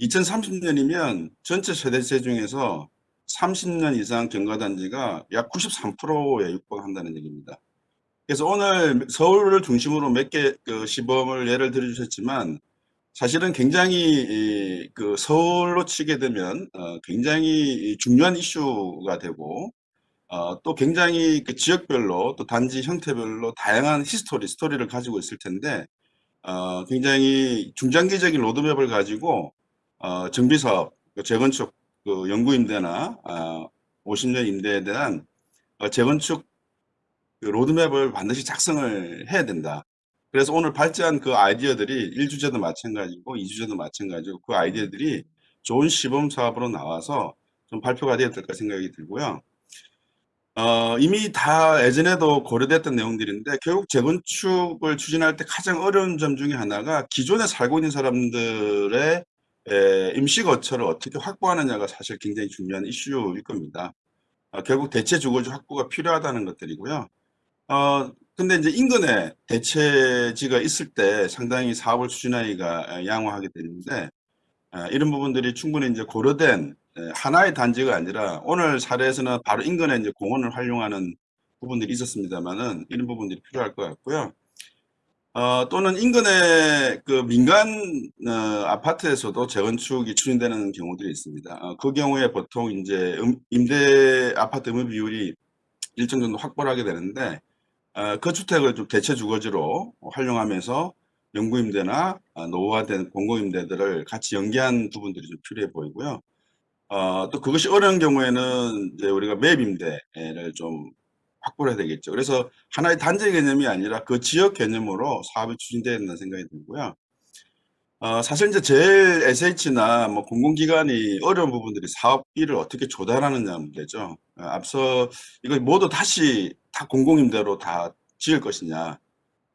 2030년이면 전체 세대세 중에서 30년 이상 경과단지가 약 93%에 육박한다는 얘기입니다. 그래서 오늘 서울을 중심으로 몇 개 그 시범을 예를 들어 주셨지만 사실은 굉장히 그 서울로 치게 되면 어 굉장히 중요한 이슈가 되고 어또 굉장히 그 지역별로 또 단지 형태별로 다양한 history, 스토리를 가지고 있을 텐데 어 굉장히 중장기적인 로드맵을 가지고 어 정비사업, 그 재건축 그 영구 임대나 어 50년 임대에 대한 어 재건축 그 로드맵을 반드시 작성을 해야 된다. 그래서 오늘 발제한 그 아이디어들이 1주제도 마찬가지고 2주제도 마찬가지고 그 아이디어들이 좋은 시범 사업으로 나와서 좀 발표가 되었을까 생각이 들고요. 어, 이미 다 예전에도 고려됐던 내용들인데 결국 재건축을 추진할 때 가장 어려운 점 중에 하나가 기존에 살고 있는 사람들의 에, 임시 거처를 어떻게 확보하느냐가 사실 굉장히 중요한 이슈일 겁니다. 어, 결국 대체 주거지 확보가 필요하다는 것들이고요. 어, 근데 이제 인근에 대체지가 있을 때 상당히 사업을 추진하기가 양호하게 되는데 어, 이런 부분들이 충분히 이제 고려된 에, 하나의 단지가 아니라 오늘 사례에서는 바로 인근에 이제 공원을 활용하는 부분들이 있었습니다만은 이런 부분들이 필요할 것 같고요. 어, 또는 인근의 그 민간 어, 아파트에서도 재건축이 추진되는 경우들이 있습니다. 어, 그 경우에 보통 이제 음, 임대 아파트 의무 비율이 일정 정도 확보를 하게 되는데 어, 그 주택을 좀 대체 주거지로 활용하면서 영구임대나 어, 노후화된 공공임대들을 같이 연계한 부분들이 좀 필요해 보이고요. 어, 또 그것이 어려운 경우에는 이제 우리가 맵 임대를 좀 확보를 해야 되겠죠. 그래서 하나의 단지 개념이 아니라 그 지역 개념으로 사업이 추진되어야 된다는 생각이 들고요. 어, 사실 이제 제일 SH나 뭐 공공기관이 어려운 부분들이 사업비를 어떻게 조달하느냐 문제죠. 어, 앞서 이거 모두 다시 다 공공임대로 다 지을 것이냐.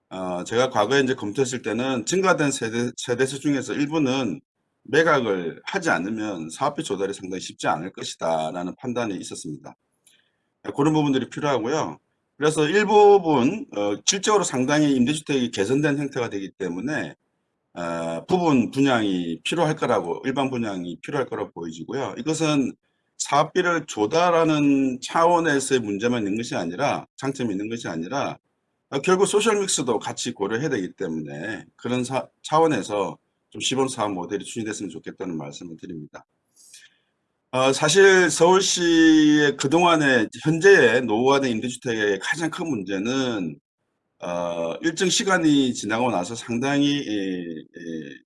어, 제가 과거에 이제 검토했을 때는 증가된 세대, 세대수 중에서 일부는 매각을 하지 않으면 사업비 조달이 상당히 쉽지 않을 것이다 라는 판단이 있었습니다. 네, 그런 부분들이 필요하고요. 그래서 일부분 어, 실적으로 상당히 임대주택이 개선된 형태가 되기 때문에 어, 부분 분양이 필요할 거라고 일반 분양이 필요할 거라고 보여지고요. 이것은 사업비를 조달하는 차원에서의 문제만 있는 것이 아니라 장점이 있는 것이 아니라 어, 결국 소셜 믹스도 같이 고려해야 되기 때문에 그런 사- 차원에서 좀 시범 사업 모델이 추진됐으면 좋겠다는 말씀을 드립니다. 어, 사실 서울시의 그동안의 현재의 노후화된 임대주택의 가장 큰 문제는 어, 일정 시간이 지나고 나서 상당히 이, 이,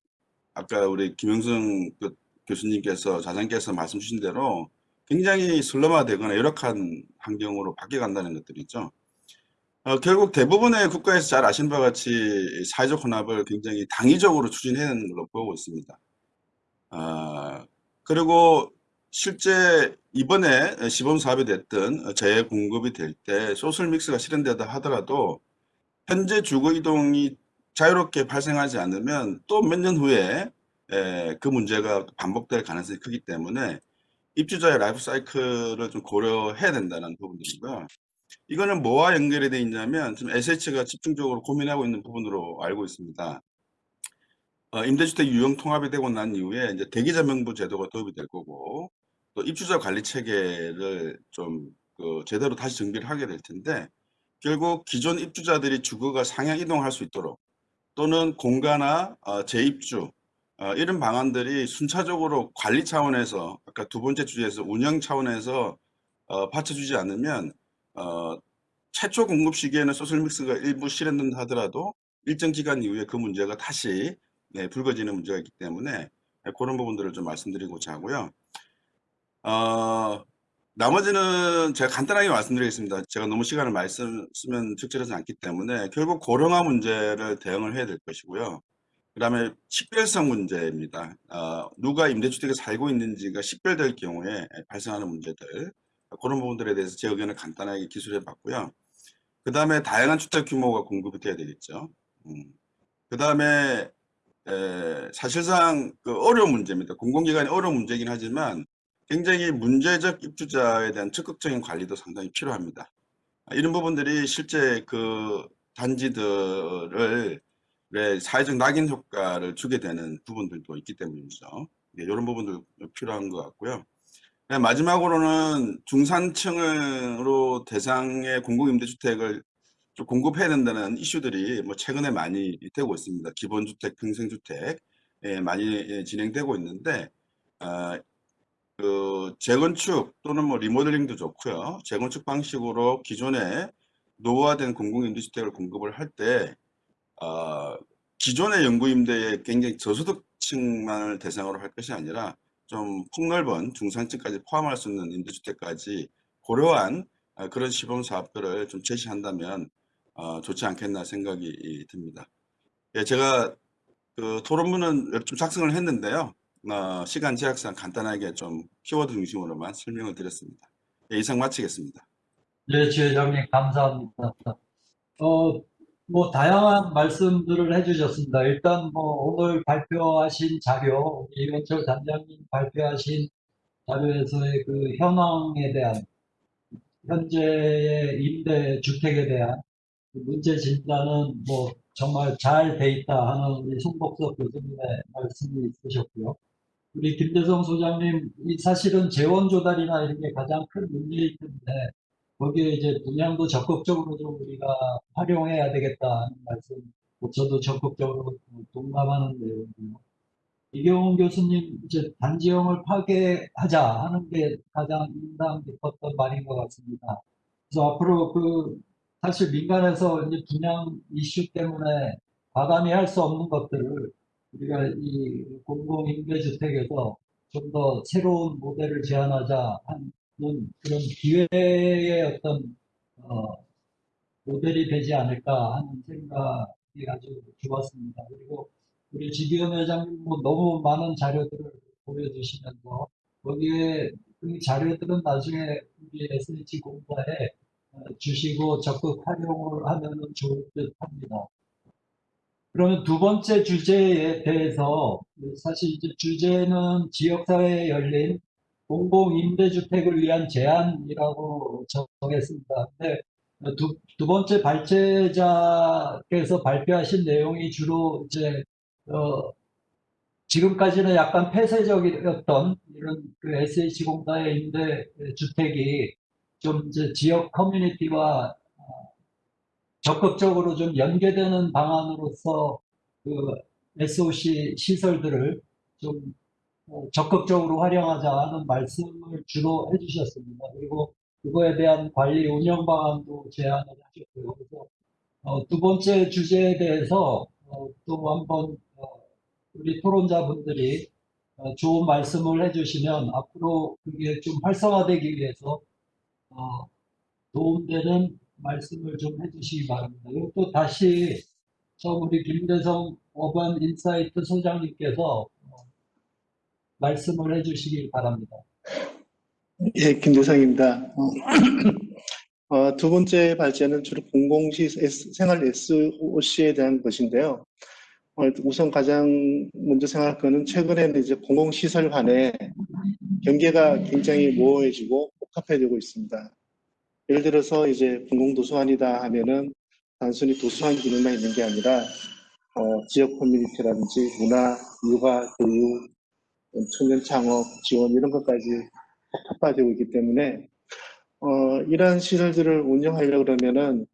아까 우리 김영승 그 교수님께서 자장께서 말씀 주신 대로 굉장히 슬럼화되거나 열악한 환경으로 바뀌어간다는 것들이죠. 어, 결국 대부분의 국가에서 잘 아시는 바와 같이 사회적 혼합을 굉장히 당위적으로 추진하는 걸로 보고 있습니다. 어, 그리고 실제 이번에 시범 사업이 됐든 재공급이 될 때 소셜 믹스가 실현되다 하더라도 현재 주거 이동이 자유롭게 발생하지 않으면 또 몇 년 후에 에, 그 문제가 반복될 가능성이 크기 때문에 입주자의 라이프 사이클을 좀 고려해야 된다는 부분들이고요. 이거는 뭐와 연결이 되어 있냐면 지금 SH가 집중적으로 고민하고 있는 부분으로 알고 있습니다. 어, 임대주택 유형 통합이 되고 난 이후에 이제 대기자 명부 제도가 도입이 될 거고 또 입주자 관리 체계를 좀 그 제대로 다시 정비를 하게 될 텐데 결국 기존 입주자들이 주거가 상향 이동할 수 있도록 또는 공가나 어, 재입주 어, 이런 방안들이 순차적으로 관리 차원에서 아까 두 번째 주제에서 운영 차원에서 어, 받쳐주지 않으면 어, 최초 공급 시기에는 소셜믹스가 일부 실현된다 하더라도 일정 기간 이후에 그 문제가 다시 네, 불거지는 문제가 있기 때문에 네, 그런 부분들을 좀 말씀드리고자 하고요. 어, 나머지는 제가 간단하게 말씀드리겠습니다. 제가 너무 시간을 쓰- 쓰면 적절하지 않기 때문에 결국 고령화 문제를 대응을 해야 될 것이고요. 그 다음에 식별성 문제입니다. 어, 누가 임대주택에 살고 있는지가 식별될 경우에 발생하는 문제들 그런 부분들에 대해서 제 의견을 간단하게 기술해 봤고요. 그 다음에 다양한 주택 규모가 공급이 돼야 되겠죠. 그 다음에 사실상 그 어려운 문제입니다. 공공기관이 어려운 문제이긴 하지만 굉장히 문제적 입주자에 대한 적극적인 관리도 상당히 필요합니다. 아, 이런 부분들이 실제 그 단지들을 의 사회적 낙인 효과를 주게 되는 부분들도 있기 때문이죠. 네, 이런 부분도 필요한 것 같고요. 네, 마지막으로는 중산층으로 대상의 공공임대주택을 좀 공급해야 된다는 이슈들이 뭐 최근에 많이 되고 있습니다. 기본주택, 평생주택 예, 많이 예, 진행되고 있는데 어, 그 재건축 또는 뭐 리모델링도 좋고요. 재건축 방식으로 기존에 노후화된 공공임대주택을 공급을 할때 어, 기존의 영구임대에 굉장히 저소득층만을 대상으로 할 것이 아니라 좀 폭넓은 중산층까지 포함할 수 있는 임대주택까지 고려한 어, 그런 시범 사업들을 좀 제시한다면 어, 좋지 않겠나 생각이 듭니다. 예, 제가 그 토론문은 좀 작성을 했는데요. 어, 시간 제약상 간단하게 좀 키워드 중심으로만 설명을 드렸습니다. 예, 이상 마치겠습니다. 네, 지회장님 감사합니다. 어, 뭐 다양한 말씀들을 해주셨습니다. 일단 뭐 오늘 발표하신 자료, 이원철 단장님 발표하신 자료에서의 그 현황에 대한 현재의 임대 주택에 대한 그 문제 진단은 뭐 정말 잘 돼 있다 하는 우리 송복석 교수님의 말씀이 있으셨고요. 우리 김대성 소장님, 이 사실은 재원 조달이나 이런 게 가장 큰 문제일 텐데 거기에 이제 분양도 적극적으로 좀 우리가 활용해야 되겠다는 말씀, 저도 적극적으로 동감하는 내용이고요. 이경훈 교수님, 이제 단지형을 파괴하자 하는 게 가장 인상 깊었던 말인 것 같습니다. 그래서 앞으로 그 사실 민간에서 이제 분양 이슈 때문에 과감히 할 수 없는 것들을 우리가 이 공공임대주택에서 좀 더 새로운 모델을 제안하자 하는 그런 기회의 어떤 어, 모델이 되지 않을까 하는 생각이 아주 좋았습니다. 그리고 우리 지기현 회장님 뭐 너무 많은 자료들을 보여주시면서 거기에 그 자료들은 나중에 우리 SH 공사에 어, 주시고 적극 활용을 하면 좋을 듯 합니다. 그러면 두 번째 주제에 대해서 사실 이제 주제는 지역사회에 열린 공공임대주택을 위한 제안이라고 정했습니다. 근데 두, 두 번째 발제자께서 발표하신 내용이 주로 이제 어, 지금까지는 약간 폐쇄적이었던 이런 그 SH공사의 임대 주택이 좀 이제 지역 커뮤니티와 어, 적극적으로 좀 연계되는 방안으로서 그 SOC 시설들을 좀 어, 적극적으로 활용하자 하는 말씀을 주로 해주셨습니다. 그리고 그거에 대한 관리 운영 방안도 제안을 하셨고요. 그래서 어, 두 번째 주제에 대해서 어, 또 한번 어, 우리 토론자분들이 어, 좋은 말씀을 해주시면 앞으로 그게 좀 활성화되기 위해서 어, 도움되는 말씀을 좀 해주시기 바랍니다. 그리고 또 다시 처음 우리 김대성 어반 인사이트 소장님께서 어, 말씀을 해주시기 바랍니다. 예, 김대성입니다. 어, 어, 두 번째 발제는 주로 공공시 생활 SOC에 대한 것인데요. 어, 우선 가장 먼저 생각할 거는 최근에는 이제 공공시설 간에 경계가 굉장히 모호해지고 복합해지고 있습니다. 예를 들어서 이제 공공도서관이다 하면은 단순히 도서관 기능만 있는 게 아니라 어, 지역 커뮤니티라든지 문화, 육아, 교육, 청년 창업, 지원 이런 것까지 복합화되고 있기 때문에 어, 이러한 시설들을 운영하려고 그러면은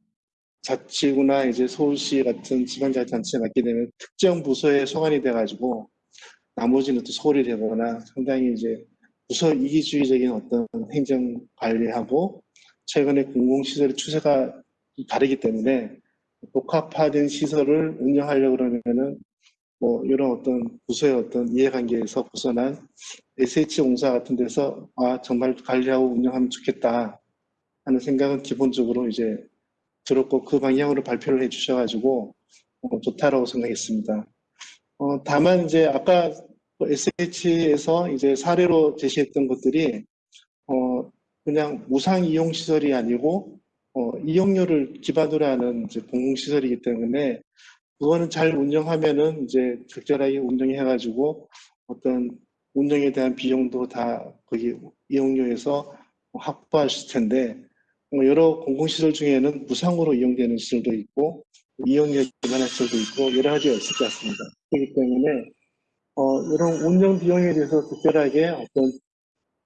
자치구나 이제 서울시 같은 지방자치단체에 맡게 되면 특정 부서에 소관이 돼가지고 나머지는 또 소홀히 되거나 상당히 이제 부서 이기주의적인 어떤 행정 관리하고 최근에 공공시설의 추세가 다르기 때문에 복합화된 시설을 운영하려고 그러면은 뭐 이런 어떤 부서의 어떤 이해관계에서 벗어난 SH공사 같은 데서 아 정말 관리하고 운영하면 좋겠다 하는 생각은 기본적으로 이제 들었고 그 방향으로 발표를 해주셔가지고 어, 좋다라고 생각했습니다. 어, 다만 이제 아까 SH에서 이제 사례로 제시했던 것들이 어, 그냥 무상 이용 시설이 아니고 어, 이용료를 기반으로 하는 이제 공공시설이기 때문에 그거는 잘 운영하면은 이제 적절하게 운영해가지고 어떤 운영에 대한 비용도 다 거기 이용료에서 확보하실 텐데 뭐 여러 공공시설 중에는 무상으로 이용되는 시설도 있고 이용료에 기반한 시설도 있고 여러 가지가 있을 것 같습니다. 그렇기 때문에 어, 이런 운영 비용에 대해서 적절하게 어떤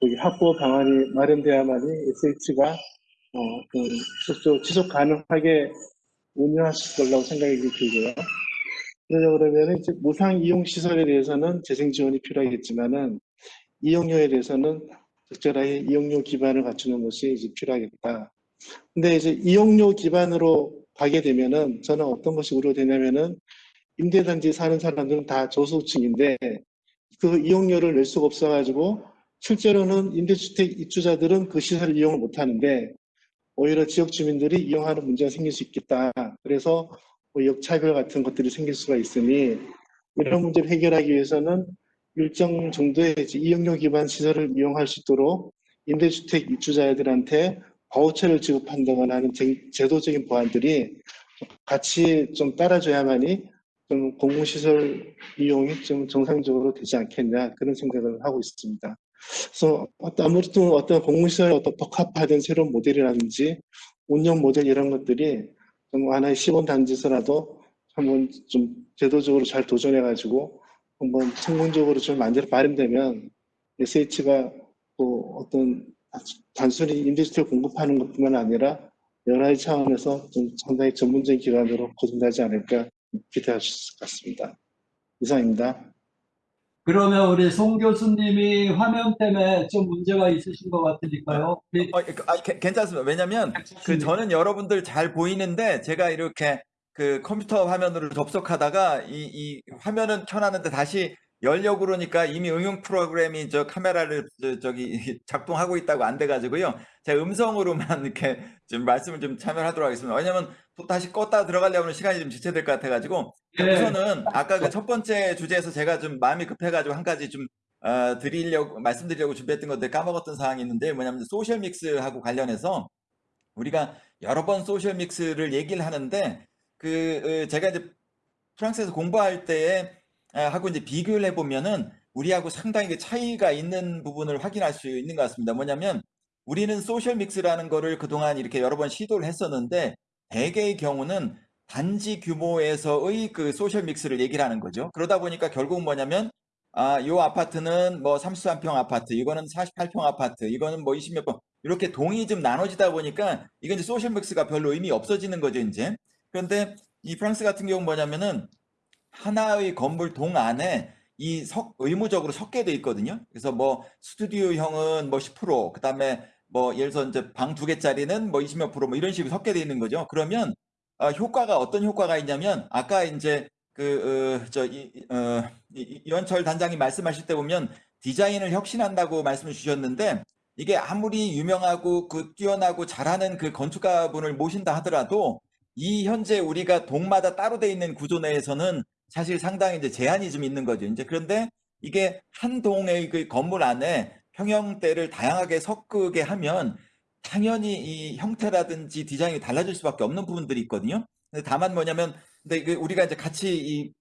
여기 확보 방안이 마련돼야만이 SH가 어, 그 지속, 가능하게 운영하실 거라고 생각이 들고요. 그러자 그러면 이제 무상 이용 시설에 대해서는 재생 지원이 필요하겠지만은 이용료에 대해서는 적절하게 이용료 기반을 갖추는 것이 이제 필요하겠다. 근데 이제 이용료 기반으로 가게 되면은 저는 어떤 것이 우려되냐면은 임대단지 사는 사람들은 다 저소득층인데 그 이용료를 낼 수가 없어가지고 실제로는 임대주택 입주자들은 그 시설을 이용을 못하는데 오히려 지역 주민들이 이용하는 문제가 생길 수 있겠다. 그래서 뭐 역차별 같은 것들이 생길 수가 있으니 이런 문제를 해결하기 위해서는 일정 정도의 이용료 기반 시설을 이용할 수 있도록 임대주택 입주자들한테 바우처를 지급한다거나 하는 제- 제도적인 보완들이 같이 좀 따라줘야만이 좀 공공시설 이용이 좀 정상적으로 되지 않겠냐 그런 생각을 하고 있습니다. 그래서 어떤 아무래도 어떤 공공시설 어떤 복합화된 새로운 모델이라든지 운영 모델 이런 것들이 좀 하나의 시범 단지서라도 한번 좀 제도적으로 잘 도전해가지고 한번 성공적으로 좀 만들어 마련되면 SH가 또 어떤 단순히 임대주택 공급하는 것뿐만 아니라 여러 가지 차원에서 좀 상당히 전문적인 기관으로 거듭나지 않을까 기대할 수 있을 것 같습니다. 이상입니다. 그러면 우리 송 교수님이 화면 때문에 좀 문제가 있으신 것 같으니까요. 우리 어, 그, 아, 괜- 괜찮습니다. 왜냐면 그 저는 여러분들 잘 보이는데 제가 이렇게 그 컴퓨터 화면으로 접속하다가 이, 이 화면은 켜놨는데 다시 열려고 그러니까 이미 응용 프로그램이 저 카메라를 저, 저기 작동하고 있다고 안 돼가지고요. 제가 음성으로만 이렇게 좀 말씀을 좀 참여하도록 하겠습니다. 왜냐면 또 다시 껐다 들어가려면 시간이 좀 지체될 것 같아가지고 네. 우선은 아까 그 첫 번째 주제에서 제가 좀 마음이 급해가지고 한 가지 좀 어, 드리려고 말씀드리려고 준비했던 건데 까먹었던 사항이 있는데 뭐냐면 social mix하고 관련해서 우리가 여러 번 social mix를 얘기를 하는데 그 어, 제가 이제 프랑스에서 공부할 때에 아, 하고 이제 비교를 해보면은 우리하고 상당히 그 차이가 있는 부분을 확인할 수 있는 것 같습니다. 뭐냐면 우리는 social mix라는 거를 그동안 이렇게 여러 번 시도를 했었는데 대개의 경우는 단지 규모에서의 그 social mix를 얘기를 하는 거죠. 그러다 보니까 결국 뭐냐면 아, 요 아파트는 뭐 33평 아파트, 이거는 48평 아파트, 이거는 뭐 20몇 평 이렇게 동이 좀 나눠지다 보니까 이건 이제 social mix가 별로 의미 없어지는 거죠, 이제. 그런데 이 프랑스 같은 경우는 뭐냐면은 하나의 건물 동 안에 이 석, 의무적으로 섞게 돼 있거든요. 그래서 뭐 스튜디오형은 뭐 10%, 그 다음에 뭐 예를 들어서 이제 방 두 개짜리는 뭐 20몇 프로 뭐 이런 식으로 섞게 돼 있는 거죠. 그러면 어, 효과가 어떤 효과가 있냐면 아까 이제 그, 어, 저, 이, 어, 이- 이원철 단장이 말씀하실 때 보면 디자인을 혁신한다고 말씀을 주셨는데 이게 아무리 유명하고 그 뛰어나고 잘하는 그 건축가 분을 모신다 하더라도 이 현재 우리가 동마다 따로 돼 있는 구조 내에서는 사실 상당히 이제 제한이 좀 있는 거죠. 이제 그런데 이게 한 동의 그 건물 안에 평형대를 다양하게 섞게 하면 당연히 이 형태라든지 디자인이 달라질 수밖에 없는 부분들이 있거든요. 근데 다만 뭐냐면 근데 그 우리가 이제 같이 이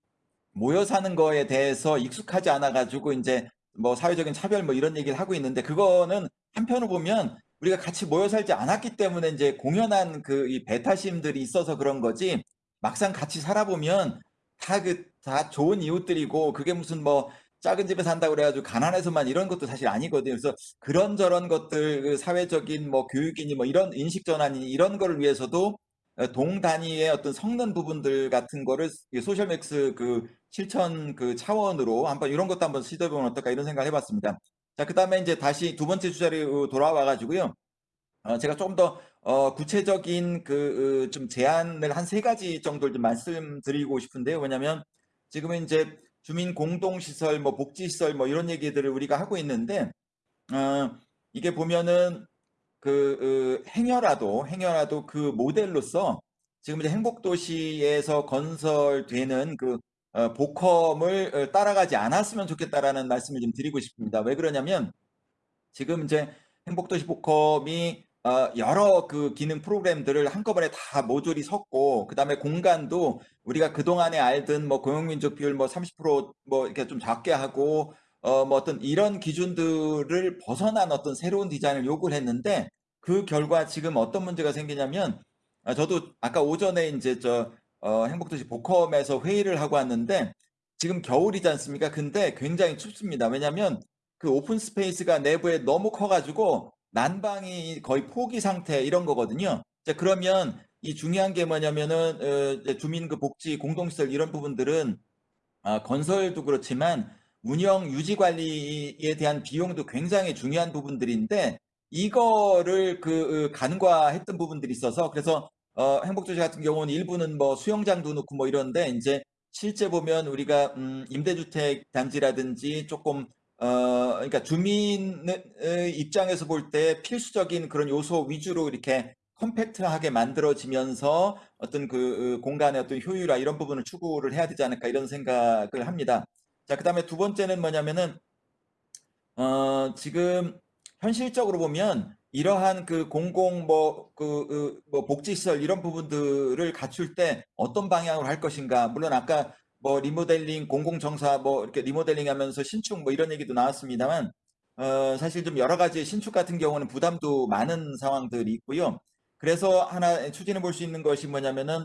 모여 사는 거에 대해서 익숙하지 않아 가지고 이제 뭐 사회적인 차별 뭐 이런 얘기를 하고 있는데 그거는 한편으로 보면 우리가 같이 모여 살지 않았기 때문에 이제 공연한 그 이 배타심들이 있어서 그런 거지 막상 같이 살아보면 다 그다 좋은 이웃들이고 그게 무슨 뭐 작은 집에 산다고 그래가지고 가난해서만 이런 것도 사실 아니거든요. 그래서 그런저런 것들 그 사회적인 뭐 교육이니 뭐 이런 인식 전환이니 이런 거를 위해서도 어, 동 단위의 어떤 섞는 부분들 같은 거를 이 소셜맥스 그 실천 그 차원으로 한번 이런 것도 한번 시도해보면 어떨까 이런 생각을 해봤습니다. 자, 그 다음에 이제 다시 두 번째 주제로 돌아와 가지고요. 어, 제가 조금 더 어, 구체적인 그 좀 제안을 한 세 가지 정도를 좀 말씀드리고 싶은데요. 왜냐하면 지금은 이제 주민 공동시설, 뭐 복지시설, 뭐 이런 얘기들을 우리가 하고 있는데 어, 이게 보면은 그 어, 행여라도 행여라도 그 모델로서 지금 이제 행복도시에서 건설되는 그 어, 보컴을 어, 따라가지 않았으면 좋겠다라는 말씀을 좀 드리고 싶습니다. 왜 그러냐면 지금 이제 행복도시 보컴이 어, 여러 그 기능 프로그램들을 한꺼번에 다 모듈이 섰고 그 다음에 공간도 우리가 그동안에 알던 뭐 고용민족 비율 뭐 30%뭐 이렇게 좀 작게 하고 어, 뭐 어떤 이런 기준들을 벗어난 어떤 새로운 디자인을 요구를 했는데 그 결과 지금 어떤 문제가 생기냐면 아, 저도 아까 오전에 이제 저 어, 행복도시 복컴에서 회의를 하고 왔는데 지금 겨울이지 않습니까? 근데 굉장히 춥습니다. 왜냐하면 그 open space가 내부에 너무 커가지고 난방이 거의 포기 상태 이런 거거든요. 자, 그러면 이 중요한 게 뭐냐면은 어, 주민 그 복지 공동시설 이런 부분들은 아, 건설도 그렇지만 운영 유지 관리에 대한 비용도 굉장히 중요한 부분들인데 이거를 그 어, 간과했던 부분들이 있어서 그래서 어, 행복도시 같은 경우는 일부는 뭐 수영장도 넣고 뭐 이런데 이제 실제 보면 우리가 음, 임대주택 단지라든지 조금 어, 그러니까 주민의 입장에서 볼 때 필수적인 그런 요소 위주로 이렇게 컴팩트하게 만들어지면서 어떤 그 어, 공간의 어떤 효율화 이런 부분을 추구를 해야 되지 않을까 이런 생각을 합니다. 자, 그 다음에 두 번째는 뭐냐면은, 어, 지금 현실적으로 보면 이러한 그 공공 뭐, 그, 그, 뭐 복지시설 이런 부분들을 갖출 때 어떤 방향으로 할 것인가. 물론 아까 뭐 리모델링, 공공정사 뭐 이렇게 리모델링 하면서 신축 뭐 이런 얘기도 나왔습니다만, 어, 사실 좀 여러 가지 신축 같은 경우는 부담도 많은 상황들이 있고요. 그래서 하나 추진해 볼 수 있는 것이 뭐냐면은,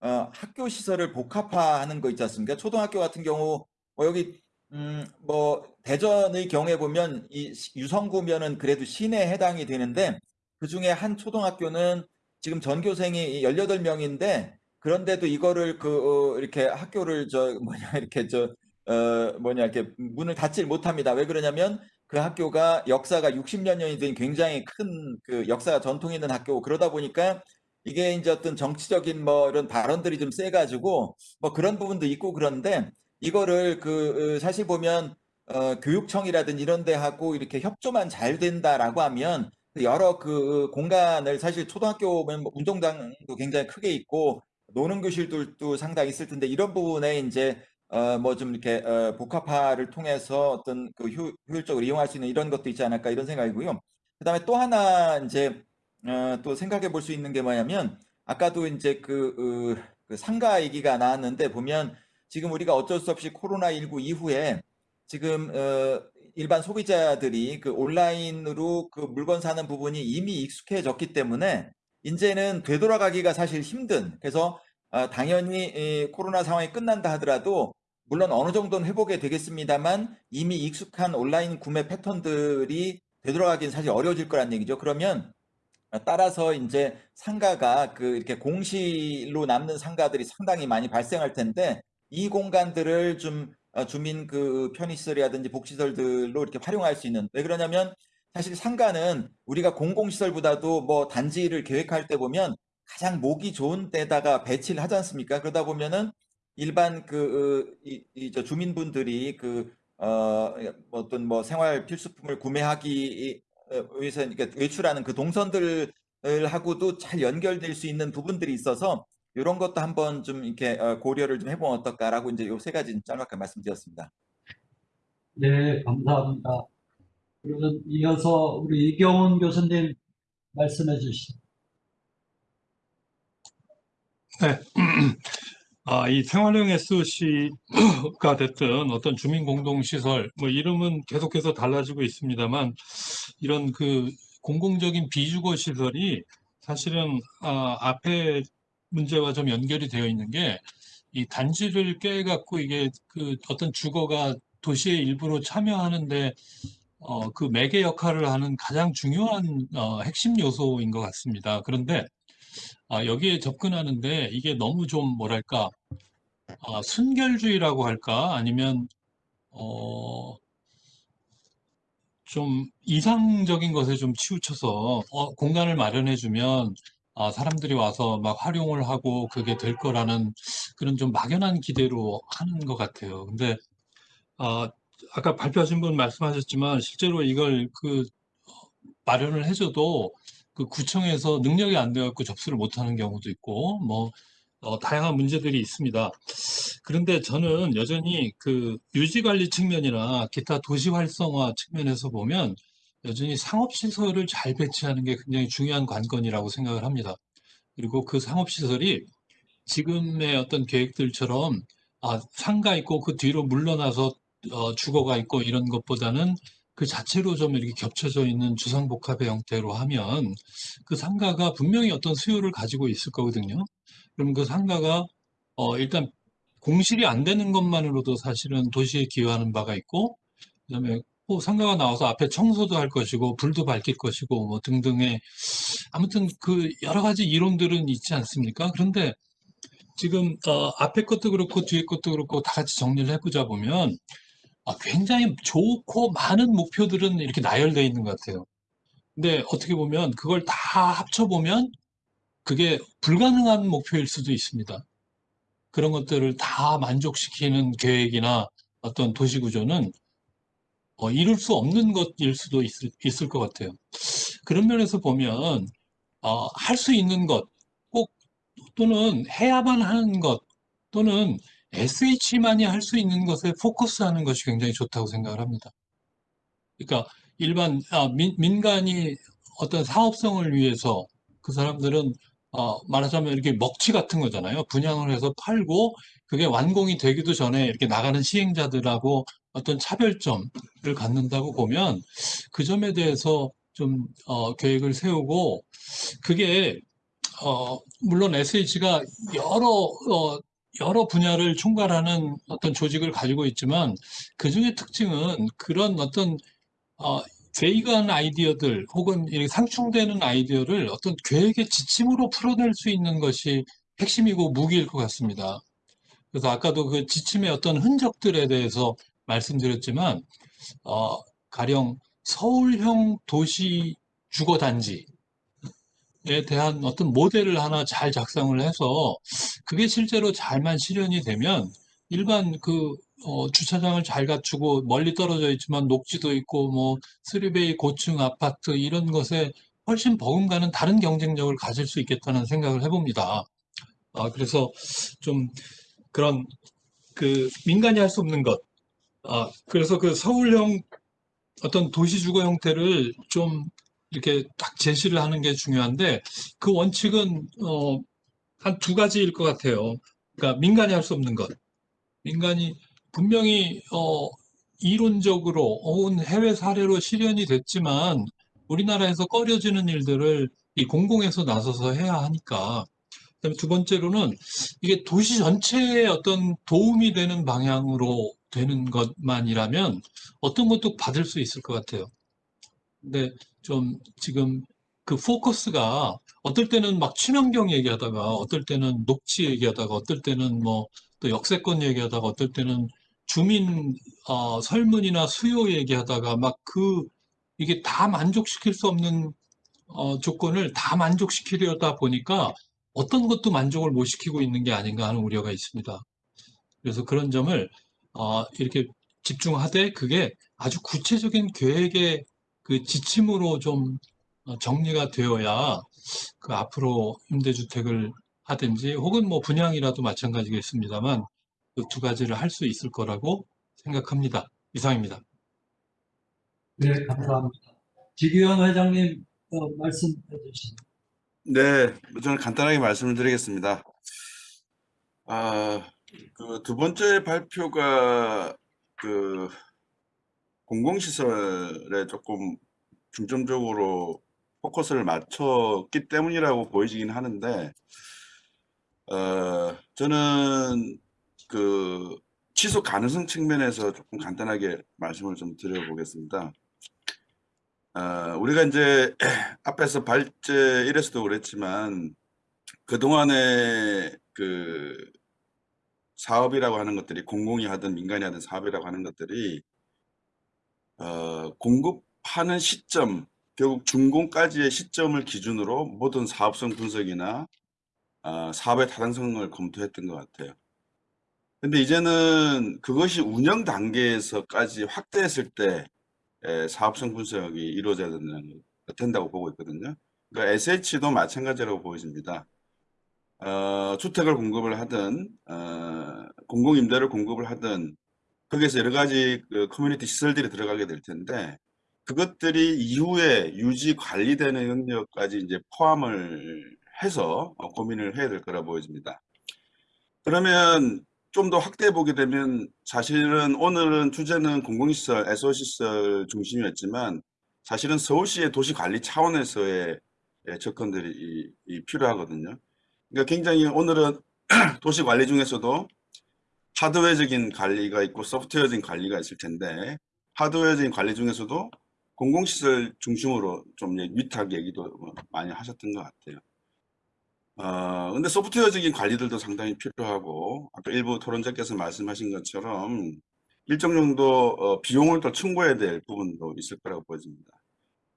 어, 학교 시설을 복합화하는 거 있지 않습니까? 초등학교 같은 경우, 뭐 여기, 음, 뭐, 대전의 경우에 보면 이 시- 유성구면은 그래도 시내에 해당이 되는데, 그 중에 한 초등학교는 지금 전교생이 18명인데, 그런데도 이거를 그, 어, 이렇게 학교를 저, 뭐냐, 이렇게 저, 어, 뭐냐, 이렇게 문을 닫질 못합니다. 왜 그러냐면 그 학교가 역사가 60여 년이 된 굉장히 큰 그 역사가 전통 있는 학교고 그러다 보니까 이게 이제 어떤 정치적인 뭐 이런 발언들이 좀 세가지고 뭐 그런 부분도 있고 그런데 이거를 그 어, 사실 보면 어, 교육청이라든지 이런 데하고 이렇게 협조만 잘 된다라고 하면 여러 그 공간을 사실 초등학교면 뭐 운동장도 굉장히 크게 있고 노는 교실들도 상당히 있을 텐데 이런 부분에 이제 어, 뭐 좀 이렇게 어, 복합화를 통해서 어떤 그 효, 효율적으로 이용할 수 있는 이런 것도 있지 않을까 이런 생각이고요. 그 다음에 또 하나 이제 어, 또 생각해 볼 수 있는 게 뭐냐면 아까도 이제 그, 어, 그 상가 얘기가 나왔는데 보면 지금 우리가 어쩔 수 없이 코로나19 이후에 지금 어, 일반 소비자들이 그 온라인으로 그 물건 사는 부분이 이미 익숙해졌기 때문에 이제는 되돌아가기가 사실 힘든 그래서 어, 당연히 이 코로나 상황이 끝난다 하더라도 물론 어느 정도는 회복이 되겠습니다만 이미 익숙한 온라인 구매 패턴들이 되돌아가기는 사실 어려워질 거란 얘기죠. 그러면 따라서 이제 상가가 그 이렇게 공실로 남는 상가들이 상당히 많이 발생할 텐데 이 공간들을 좀 어, 주민 그 편의시설이라든지 복지시설들로 이렇게 활용할 수 있는 왜 그러냐면 사실 상가는 우리가 공공시설보다도 뭐 단지를 계획할 때 보면 가장 목이 좋은 데다가 배치를 하지 않습니까? 그러다 보면은 일반 그, 어, 이, 이, 저 주민분들이 그, 어, 어떤 뭐 생활 필수품을 구매하기 위해서 그러니까 외출하는 그 동선들 하고도 잘 연결될 수 있는 부분들이 있어서 이런 것도 한번 좀 이렇게 어, 고려를 좀 해보면 어떨까라고 이제 요 세 가지 짤막하게 말씀드렸습니다. 네, 감사합니다. 그러면 이어서 우리 이경훈 교수님 말씀해 주시죠. 네. 아, 이 생활형 SOC가 됐든 어떤 주민공동시설, 뭐 이름은 계속해서 달라지고 있습니다만 이런 그 공공적인 비주거 시설이 사실은 아, 앞에 문제와 좀 연결이 되어 있는 게 이 단지를 깨갖고 이게 그 어떤 주거가 도시의 일부로 참여하는데 어, 그 매개 역할을 하는 가장 중요한 어, 핵심 요소인 것 같습니다. 그런데 아, 여기에 접근하는데 이게 너무 좀 뭐랄까 아, 순결주의라고 할까 아니면 어, 좀 이상적인 것에 좀 치우쳐서 어, 공간을 마련해주면 아, 사람들이 와서 막 활용을 하고 그게 될 거라는 그런 좀 막연한 기대로 하는 것 같아요. 근데 아, 아까 발표하신 분 말씀하셨지만 실제로 이걸 그 마련을 해줘도 그 구청에서 능력이 안 돼갖고 접수를 못하는 경우도 있고 뭐 어, 다양한 문제들이 있습니다. 그런데 저는 여전히 그 유지관리 측면이나 기타 도시 활성화 측면에서 보면 여전히 상업시설을 잘 배치하는 게 굉장히 중요한 관건이라고 생각을 합니다. 그리고 그 상업시설이 지금의 어떤 계획들처럼 아, 상가 있고 그 뒤로 물러나서 어, 주거가 있고 이런 것보다는 그 자체로 좀 이렇게 겹쳐져 있는 주상복합의 형태로 하면 그 상가가 분명히 어떤 수요를 가지고 있을 거거든요. 그럼 그 상가가 어, 일단 공실이 안 되는 것만으로도 사실은 도시에 기여하는 바가 있고 그다음에 뭐 상가가 나와서 앞에 청소도 할 것이고 불도 밝힐 것이고 뭐 등등의 아무튼 그 여러 가지 이론들은 있지 않습니까? 그런데 지금 어, 앞에 것도 그렇고 뒤에 것도 그렇고 다 같이 정리를 해보자 보면 아, 굉장히 좋고 많은 목표들은 이렇게 나열되어 있는 것 같아요. 근데 어떻게 보면 그걸 다 합쳐보면 그게 불가능한 목표일 수도 있습니다. 그런 것들을 다 만족시키는 계획이나 어떤 도시구조는 어, 이룰 수 없는 것일 수도 있을, 있을 것 같아요. 그런 면에서 보면 어, 할 수 있는 것, 꼭 또는 해야만 하는 것, 또는 SH만이 할 수 있는 것에 포커스하는 것이 굉장히 좋다고 생각을 합니다. 그러니까 일반 아, 민, 민간이 어떤 사업성을 위해서 그 사람들은 어, 말하자면 이렇게 먹튀 같은 거잖아요. 분양을 해서 팔고 그게 완공이 되기도 전에 이렇게 나가는 시행자들하고 어떤 차별점을 갖는다고 보면 그 점에 대해서 좀 어, 계획을 세우고 그게 어, 물론 SH가 여러 어, 여러 분야를 총괄하는 어떤 조직을 가지고 있지만 그 중에 특징은 그런 어떤 어, 베이간 아이디어들 혹은 상충되는 아이디어를 어떤 계획의 지침으로 풀어낼 수 있는 것이 핵심이고 무기일 것 같습니다. 그래서 아까도 그 지침의 어떤 흔적들에 대해서 말씀드렸지만 어, 가령 서울형 도시 주거단지 에 대한 어떤 모델을 하나 잘 작성을 해서 그게 실제로 잘만 실현이 되면 일반 그 어, 주차장을 잘 갖추고 멀리 떨어져 있지만 녹지도 있고 뭐 쓰리베이 고층 아파트 이런 것에 훨씬 버금가는 다른 경쟁력을 가질 수 있겠다는 생각을 해봅니다. 아, 그래서 좀 그런 그 민간이 할 수 없는 것. 아, 그래서 그 서울형 어떤 도시 주거 형태를 좀 이렇게 딱 제시를 하는 게 중요한데 그 원칙은 어, 한 두 가지일 것 같아요. 그러니까 민간이 할 수 없는 것. 민간이 분명히 어, 이론적으로 혹은 해외 사례로 실현이 됐지만 우리나라에서 꺼려지는 일들을 이 공공에서 나서서 해야 하니까 그다음에 두 번째로는 이게 도시 전체에 어떤 도움이 되는 방향으로 되는 것만이라면 어떤 것도 받을 수 있을 것 같아요. 근데 좀 지금 그 포커스가 어떨 때는 막 친환경 얘기하다가 어떨 때는 녹지 얘기하다가 어떨 때는 뭐 또 역세권 얘기하다가 어떨 때는 주민 어, 설문이나 수요 얘기하다가 막 그 이게 다 만족시킬 수 없는 어, 조건을 다 만족시키려다 보니까 어떤 것도 만족을 못 시키고 있는 게 아닌가 하는 우려가 있습니다. 그래서 그런 점을 어, 이렇게 집중하되 그게 아주 구체적인 계획의 그 지침으로 좀 어, 정리가 되어야 그 앞으로 임대주택을 하든지 혹은 뭐 분양이라도 마찬가지겠습니다만 그 두 가지를 할 수 있을 거라고 생각합니다. 이상입니다. 네, 감사합니다. 지규현 회장님 어, 말씀해 주시죠. 네, 저는 간단하게 말씀을 드리겠습니다. 아, 그 두 번째 발표가 그 공공시설에 조금 중점적으로 포커스를 맞췄기 때문이라고 보이긴 하는데, 어, 저는 그 지속 가능성 측면에서 조금 간단하게 말씀을 좀 드려보겠습니다. 어, 우리가 이제 앞에서 발제 1에서도 그랬지만 그동안에 그 사업이라고 하는 것들이 공공이 하든 민간이 하든 사업이라고 하는 것들이 어, 공급하는 시점 결국 준공까지의 시점을 기준으로 모든 사업성 분석이나 어, 사업의 타당성을 검토했던 것 같아요. 근데 이제는 그것이 운영 단계에서까지 확대했을 때 에, 사업성 분석이 이루어져야 된다고 보고 있거든요. 그러니까 SH도 마찬가지라고 보여집니다. 어, 주택을 공급을 하든 어, 공공임대를 공급을 하든 거기에서 여러 가지 그 커뮤니티 시설들이 들어가게 될 텐데 그것들이 이후에 유지 관리되는 영역까지 이제 포함을 해서 어, 고민을 해야 될 거라 보여집니다. 그러면 좀 더 확대해 보게 되면 사실은 오늘은 주제는 공공시설, 애소시설 중심이었지만 사실은 서울시의 도시관리 차원에서의 예, 접근들이 필요하거든요. 그러니까 굉장히 오늘은 도시관리 중에서도 하드웨어적인 관리가 있고 소프트웨어적인 관리가 있을 텐데 하드웨어적인 관리 중에서도 공공시설 중심으로 좀 얘- 위탁 얘기도 뭐 많이 하셨던 것 같아요. 어, 근데 소프트웨어적인 관리들도 상당히 필요하고, 아까 일부 토론자께서 말씀하신 것처럼 일정 정도 어, 비용을 또 충고해야 될 부분도 있을 거라고 보여집니다.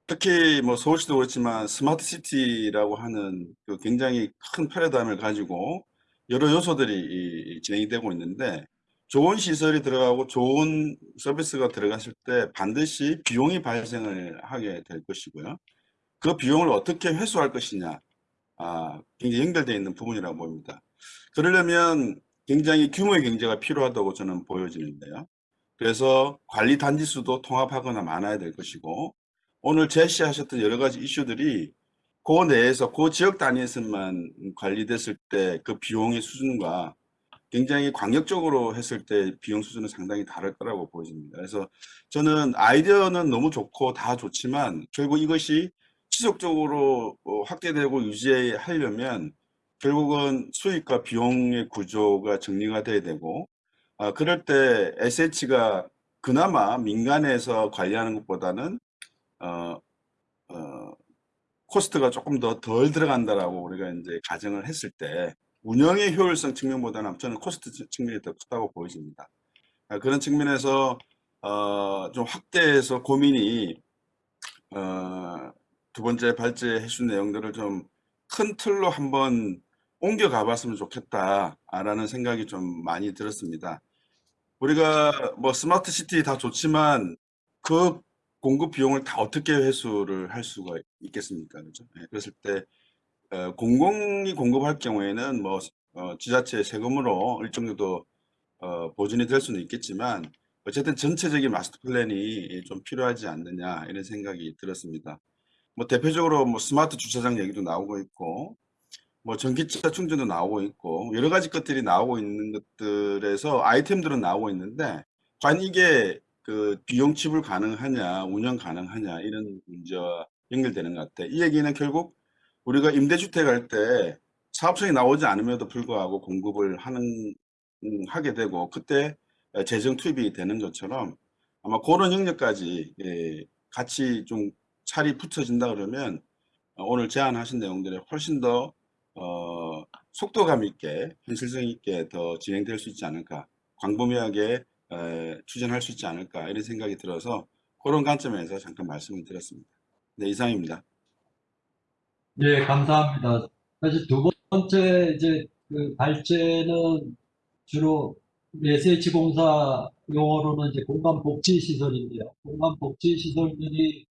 특히 뭐 서울시도 그렇지만 스마트 시티라고 하는 그 굉장히 큰 패러다임을 가지고 여러 요소들이 이- 진행이 되고 있는데 좋은 시설이 들어가고 좋은 서비스가 들어갔을 때 반드시 비용이 발생을 하게 될 것이고요. 그 비용을 어떻게 회수할 것이냐, 아, 굉장히 연결되어 있는 부분이라고 봅니다. 그러려면 굉장히 규모의 경제가 필요하다고 저는 보여지는데요. 그래서 관리 단지 수도 통합하거나 많아야 될 것이고, 오늘 제시하셨던 여러 가지 이슈들이 그 내에서 그 지역 단위에서만 관리됐을 때 그 비용의 수준과 굉장히 광역적으로 했을 때 비용 수준은 상당히 다를 거라고 보여집니다. 그래서 저는 아이디어는 너무 좋고 다 좋지만 결국 이것이 지속적으로 어, 확대되고 유지하려면 결국은 수익과 비용의 구조가 정리가 돼야 되고 아, 그럴 때 SH가 그나마 민간에서 관리하는 것보다는 어, 어, cost가 조금 더 덜 들어간다라고 우리가 이제 가정을 했을 때 운영의 효율성 측면보다는 저는 cost 측면이 더 크다고 보여집니다. 아, 그런 측면에서 어, 좀 확대해서 고민이 어, 두 번째 발제 해 준 내용들을 좀 큰 틀로 한번 옮겨가 봤으면 좋겠다라는 생각이 좀 많이 들었습니다. 우리가 뭐 smart city 다 좋지만 그 공급 비용을 다 어떻게 회수를 할 수가 있겠습니까? 그죠? 예, 그랬을 때 어, 공공이 공급할 경우에는 뭐 어, 지자체 세금으로 일정 정도 어, 보전이 될 수는 있겠지만 어쨌든 전체적인 마스터 플랜이 좀 필요하지 않느냐 이런 생각이 들었습니다. 뭐 대표적으로 뭐 스마트 주차장 얘기도 나오고 있고 뭐 전기차 충전도 나오고 있고 여러 가지 것들이 나오고 있는 것들에서 아이템들은 나오고 있는데 과연 이게 그 비용 지불 가능하냐 운영 가능하냐 이런 문제와 연결되는 것 같아. 이 얘기는 결국 우리가 임대주택 할 때 사업성이 나오지 않음에도 불구하고 공급을 하는 음, 하게 되고 그때 재정 투입이 되는 것처럼 아마 그런 영역까지 예, 같이 좀 살이 붙여진다 그러면 어, 오늘 제안하신 내용들이 훨씬 더 어, 속도감 있게 현실성 있게 더 진행될 수 있지 않을까 광범위하게 에, 추진할 수 있지 않을까 이런 생각이 들어서 그런 관점에서 잠깐 말씀을 드렸습니다. 네 이상입니다. 예, 감사합니다. 사실 두 번째 이제 그 발제는 주로 SH공사 용어로는 이제 공간 복지 시설인데요. 공간 복지 시설들이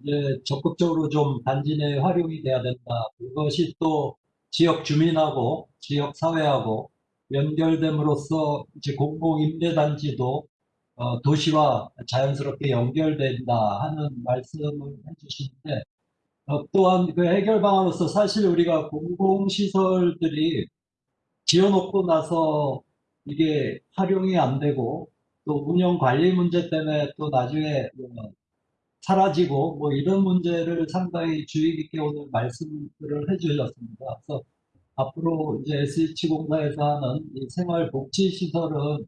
이제 적극적으로 좀 단지 내에 활용이 돼야 된다. 그것이 또 지역 주민하고 지역 사회하고 연결됨으로써 이제 공공임대단지도 어, 도시와 자연스럽게 연결된다 하는 말씀을 해주시는데 어, 또한 그 해결 방안으로서 사실 우리가 공공시설들이 지어놓고 나서 이게 활용이 안 되고 또 운영 관리 문제 때문에 또 나중에 어, 사라지고 뭐 이런 문제를 상당히 주의 깊게 오늘 말씀을 해주셨습니다. 그래서 앞으로 이제 SH공사에서 하는 이 생활복지시설은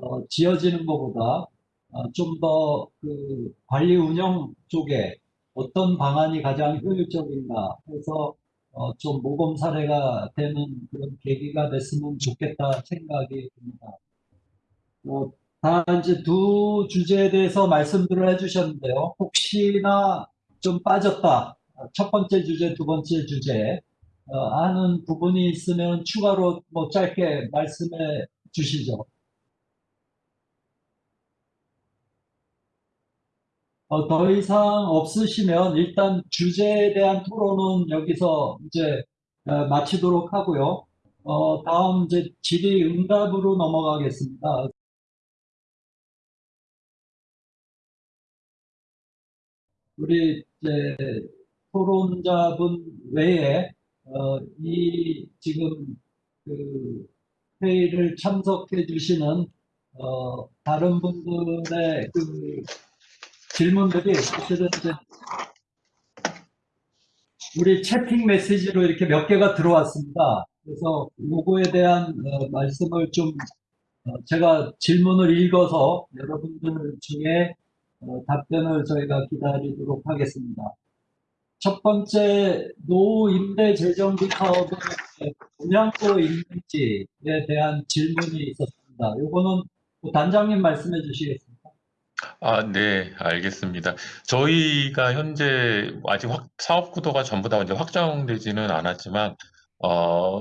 어, 지어지는 것보다 어, 좀더 그 관리 운영 쪽에 어떤 방안이 가장 효율적인가 해서 어, 좀 모범 사례가 되는 그런 계기가 됐으면 좋겠다 생각이 듭니다. 어, 다 이제 두 주제에 대해서 말씀들을 해주셨는데요. 혹시나 좀 빠졌다. 첫 번째 주제, 두 번째 주제 어, 하는 부분이 있으면 추가로 뭐 짧게 말씀해 주시죠. 어, 더 이상 없으시면 일단 주제에 대한 토론은 여기서 이제 어, 마치도록 하고요. 어, 다음 이제 질의 응답으로 넘어가겠습니다. 우리 이제 토론자분 외에 어, 이 지금 그 회의를 참석해 주시는 어, 다른 분들의 그 질문들이 사실은 우리 채팅 메시지로 이렇게 몇 개가 들어왔습니다. 그래서 요거에 대한 어, 말씀을 좀 어, 제가 질문을 읽어서 여러분들 중에 어, 답변을 저희가 기다리도록 하겠습니다. 첫 번째 노후 임대 재정비 사업의 분양도 있는지에 대한 질문이 있었습니다. 요거는 단장님 말씀해 주시겠습니까? 아, 네, 알겠습니다. 저희가 현재 아직 확, 사업 구도가 전부 다 이제 확정되지는 않았지만, 어,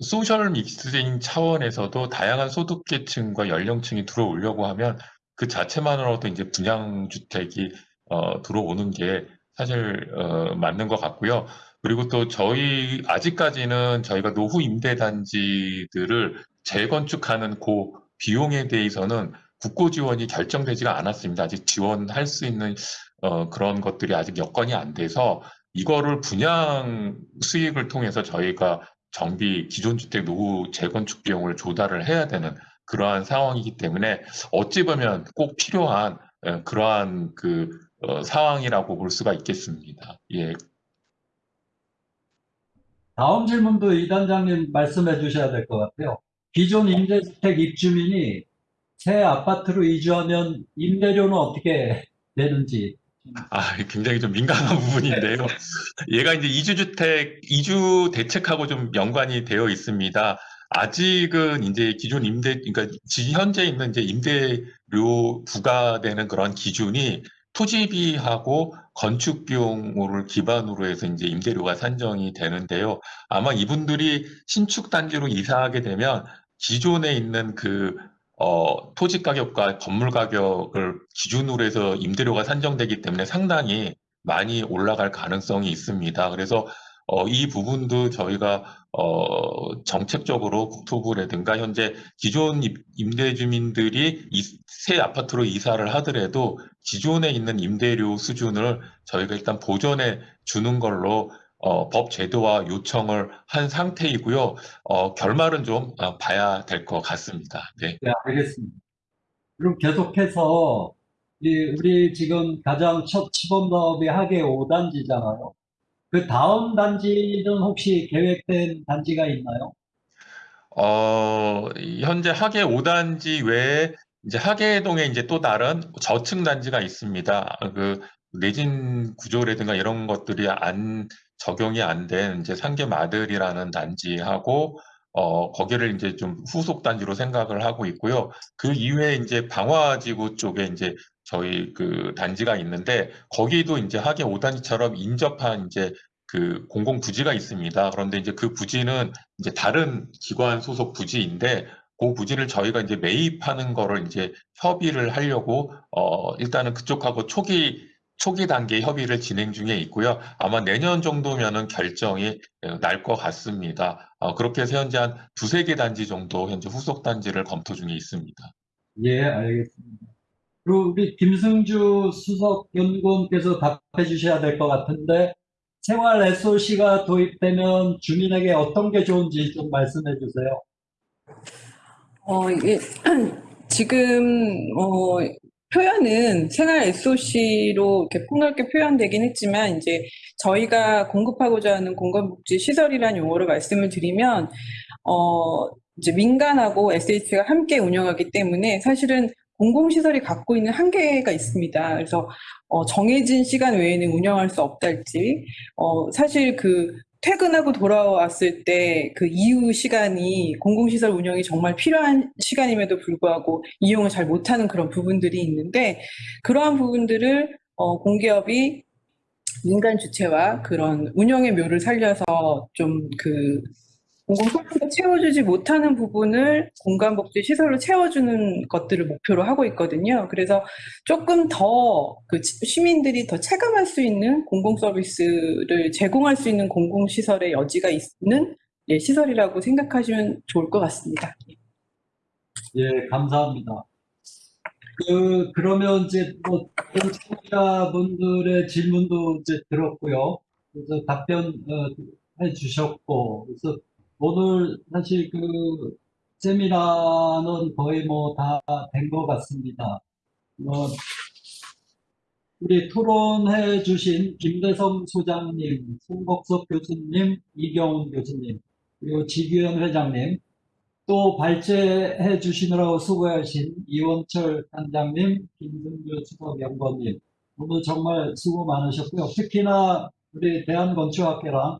소셜 믹스인 차원에서도 다양한 소득 계층과 연령층이 들어오려고 하면 그 자체만으로도 이제 분양 주택이 어, 들어오는 게 사실 어, 맞는 것 같고요. 그리고 또 저희 아직까지는 저희가 노후 임대 단지들을 재건축하는 그 비용에 대해서는 국고 지원이 결정되지가 않았습니다. 아직 지원할 수 있는 어, 그런 것들이 아직 여건이 안 돼서 이거를 분양 수익을 통해서 저희가 정비 기존 주택 노후 재건축 비용을 조달을 해야 되는 그러한 상황이기 때문에 어찌 보면 꼭 필요한 어, 그러한 그 어, 상황이라고 볼 수가 있겠습니다. 예. 다음 질문도 이 단장님 말씀해 주셔야 될 것 같아요. 기존 임대주택 입주민이 새 아파트로 이주하면 임대료는 어떻게 되는지. 아, 굉장히 좀 민감한 부분인데요. 얘가 이제 이주주택, 이주 대책하고 좀 연관이 되어 있습니다. 아직은 이제 기존 임대, 그러니까 지- 현재 있는 이제 임대료 부과되는 그런 기준이 토지비하고 건축 비용을 기반으로 해서 이제 임대료가 산정이 되는데요. 아마 이분들이 신축 단지로 이사하게 되면 기존에 있는 그 어, 토지 가격과 건물 가격을 기준으로 해서 임대료가 산정되기 때문에 상당히 많이 올라갈 가능성이 있습니다. 그래서 어, 이 부분도 저희가 어, 정책적으로 국토부라든가 현재 기존 임- 임대 주민들이 이, 새 아파트로 이사를 하더라도 기존에 있는 임대료 수준을 저희가 일단 보전해 주는 걸로 어, 법 제도화 요청을 한 상태이고요. 어, 결말은 좀 어, 봐야 될 것 같습니다. 네. 네, 알겠습니다. 그럼 계속해서 이 우리 지금 가장 첫 시범 사업이 하계 5단지잖아요. 그 다음 단지는 혹시 계획된 단지가 있나요? 어, 이 현재 하계 5단지 외에 이제 하계동에 이제 또 다른 저층 단지가 있습니다. 그 내진 구조라든가 이런 것들이 안 적용이 안 된 이제 상계마들이라는 단지하고 어, 거기를 이제 좀 후속 단지로 생각을 하고 있고요. 그 이외에 이제 방화지구 쪽에 이제 저희 그 단지가 있는데 거기도 이제 하계 5단지처럼 인접한 이제 그 공공 부지가 있습니다. 그런데 이제 그 부지는 이제 다른 기관 소속 부지인데 그 부지를 저희가 이제 매입하는 거를 이제 협의를 하려고 어 일단은 그쪽하고 초기 초기 단계 협의를 진행 중에 있고요. 아마 내년 정도면은 결정이 날 것 같습니다. 어, 그렇게 해서 현재 한 두세 개 단지 정도 현재 후속 단지를 검토 중에 있습니다. 예, 알겠습니다. 그리고 우리 김승주 수석 연구원께서 답해 주셔야 될 것 같은데 생활 SOC가 도입되면 주민에게 어떤 게 좋은지 좀 말씀해 주세요. 어, 이게 지금 어, 표현은 생활 SOC로 이렇게 폭넓게 표현되긴 했지만 이제 저희가 공급하고자 하는 공간복지 시설이라는 용어로 말씀을 드리면 어, 이제 민간하고 SH가 함께 운영하기 때문에 사실은 공공시설이 갖고 있는 한계가 있습니다. 그래서 어, 정해진 시간 외에는 운영할 수 없달지 어, 사실 그 퇴근하고 돌아왔을 때 그 이후 시간이 공공시설 운영이 정말 필요한 시간임에도 불구하고 이용을 잘 못하는 그런 부분들이 있는데 그러한 부분들을 어, 공기업이 민간 주체와 그런 운영의 묘를 살려서 좀그 공공소득을 채워주지 못하는 부분을 공간복지 시설로 채워주는 것들을 목표로 하고 있거든요. 그래서 조금 더 그 시민들이 더 체감할 수 있는 공공 서비스를 제공할 수 있는 공공시설의 여지가 있는 예, 시설이라고 생각하시면 좋을 것 같습니다. 예, 감사합니다. 그, 그러면 이제 뭐, 청취자분들의 질문도 이제 들었고요. 그래서 답변, 어, 해 주셨고, 그래서 오늘 사실 그 세미나는 거의 뭐 다 된 것 같습니다. 뭐, 우리 토론해 주신 김대성 소장님, 송복석 교수님, 이경훈 교수님, 그리고 지규현 회장님, 또 발제해 주시느라고 수고하신 이원철 단장님, 김승규 수석연구원님, 오늘 정말 수고 많으셨고요. 특히나 우리 대한건축학회랑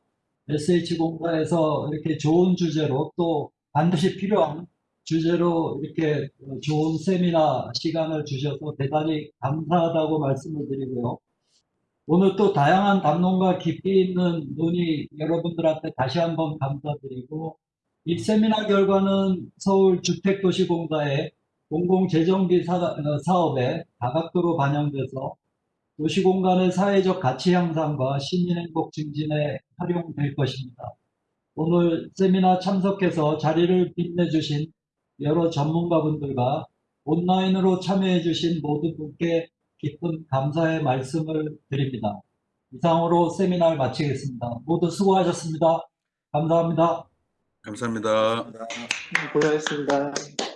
SH공사에서 이렇게 좋은 주제로 또 반드시 필요한 주제로 이렇게 좋은 세미나 시간을 주셔서 대단히 감사하다고 말씀을 드리고요. 오늘 또 다양한 담론과 깊이 있는 논의 여러분들한테 다시 한번 감사드리고 이 세미나 결과는 서울 주택도시공사의 공공재정비 사- 사업에 다각도로 반영돼서 도시공간의 사회적 가치 향상과 시민행복 증진에 활용될 것입니다. 오늘 세미나 참석해서 자리를 빛내주신 여러 전문가분들과 온라인으로 참여해주신 모든 분께 깊은 감사의 말씀을 드립니다. 이상으로 세미나를 마치겠습니다. 모두 수고하셨습니다. 감사합니다. 감사합니다. 고생하셨습니다.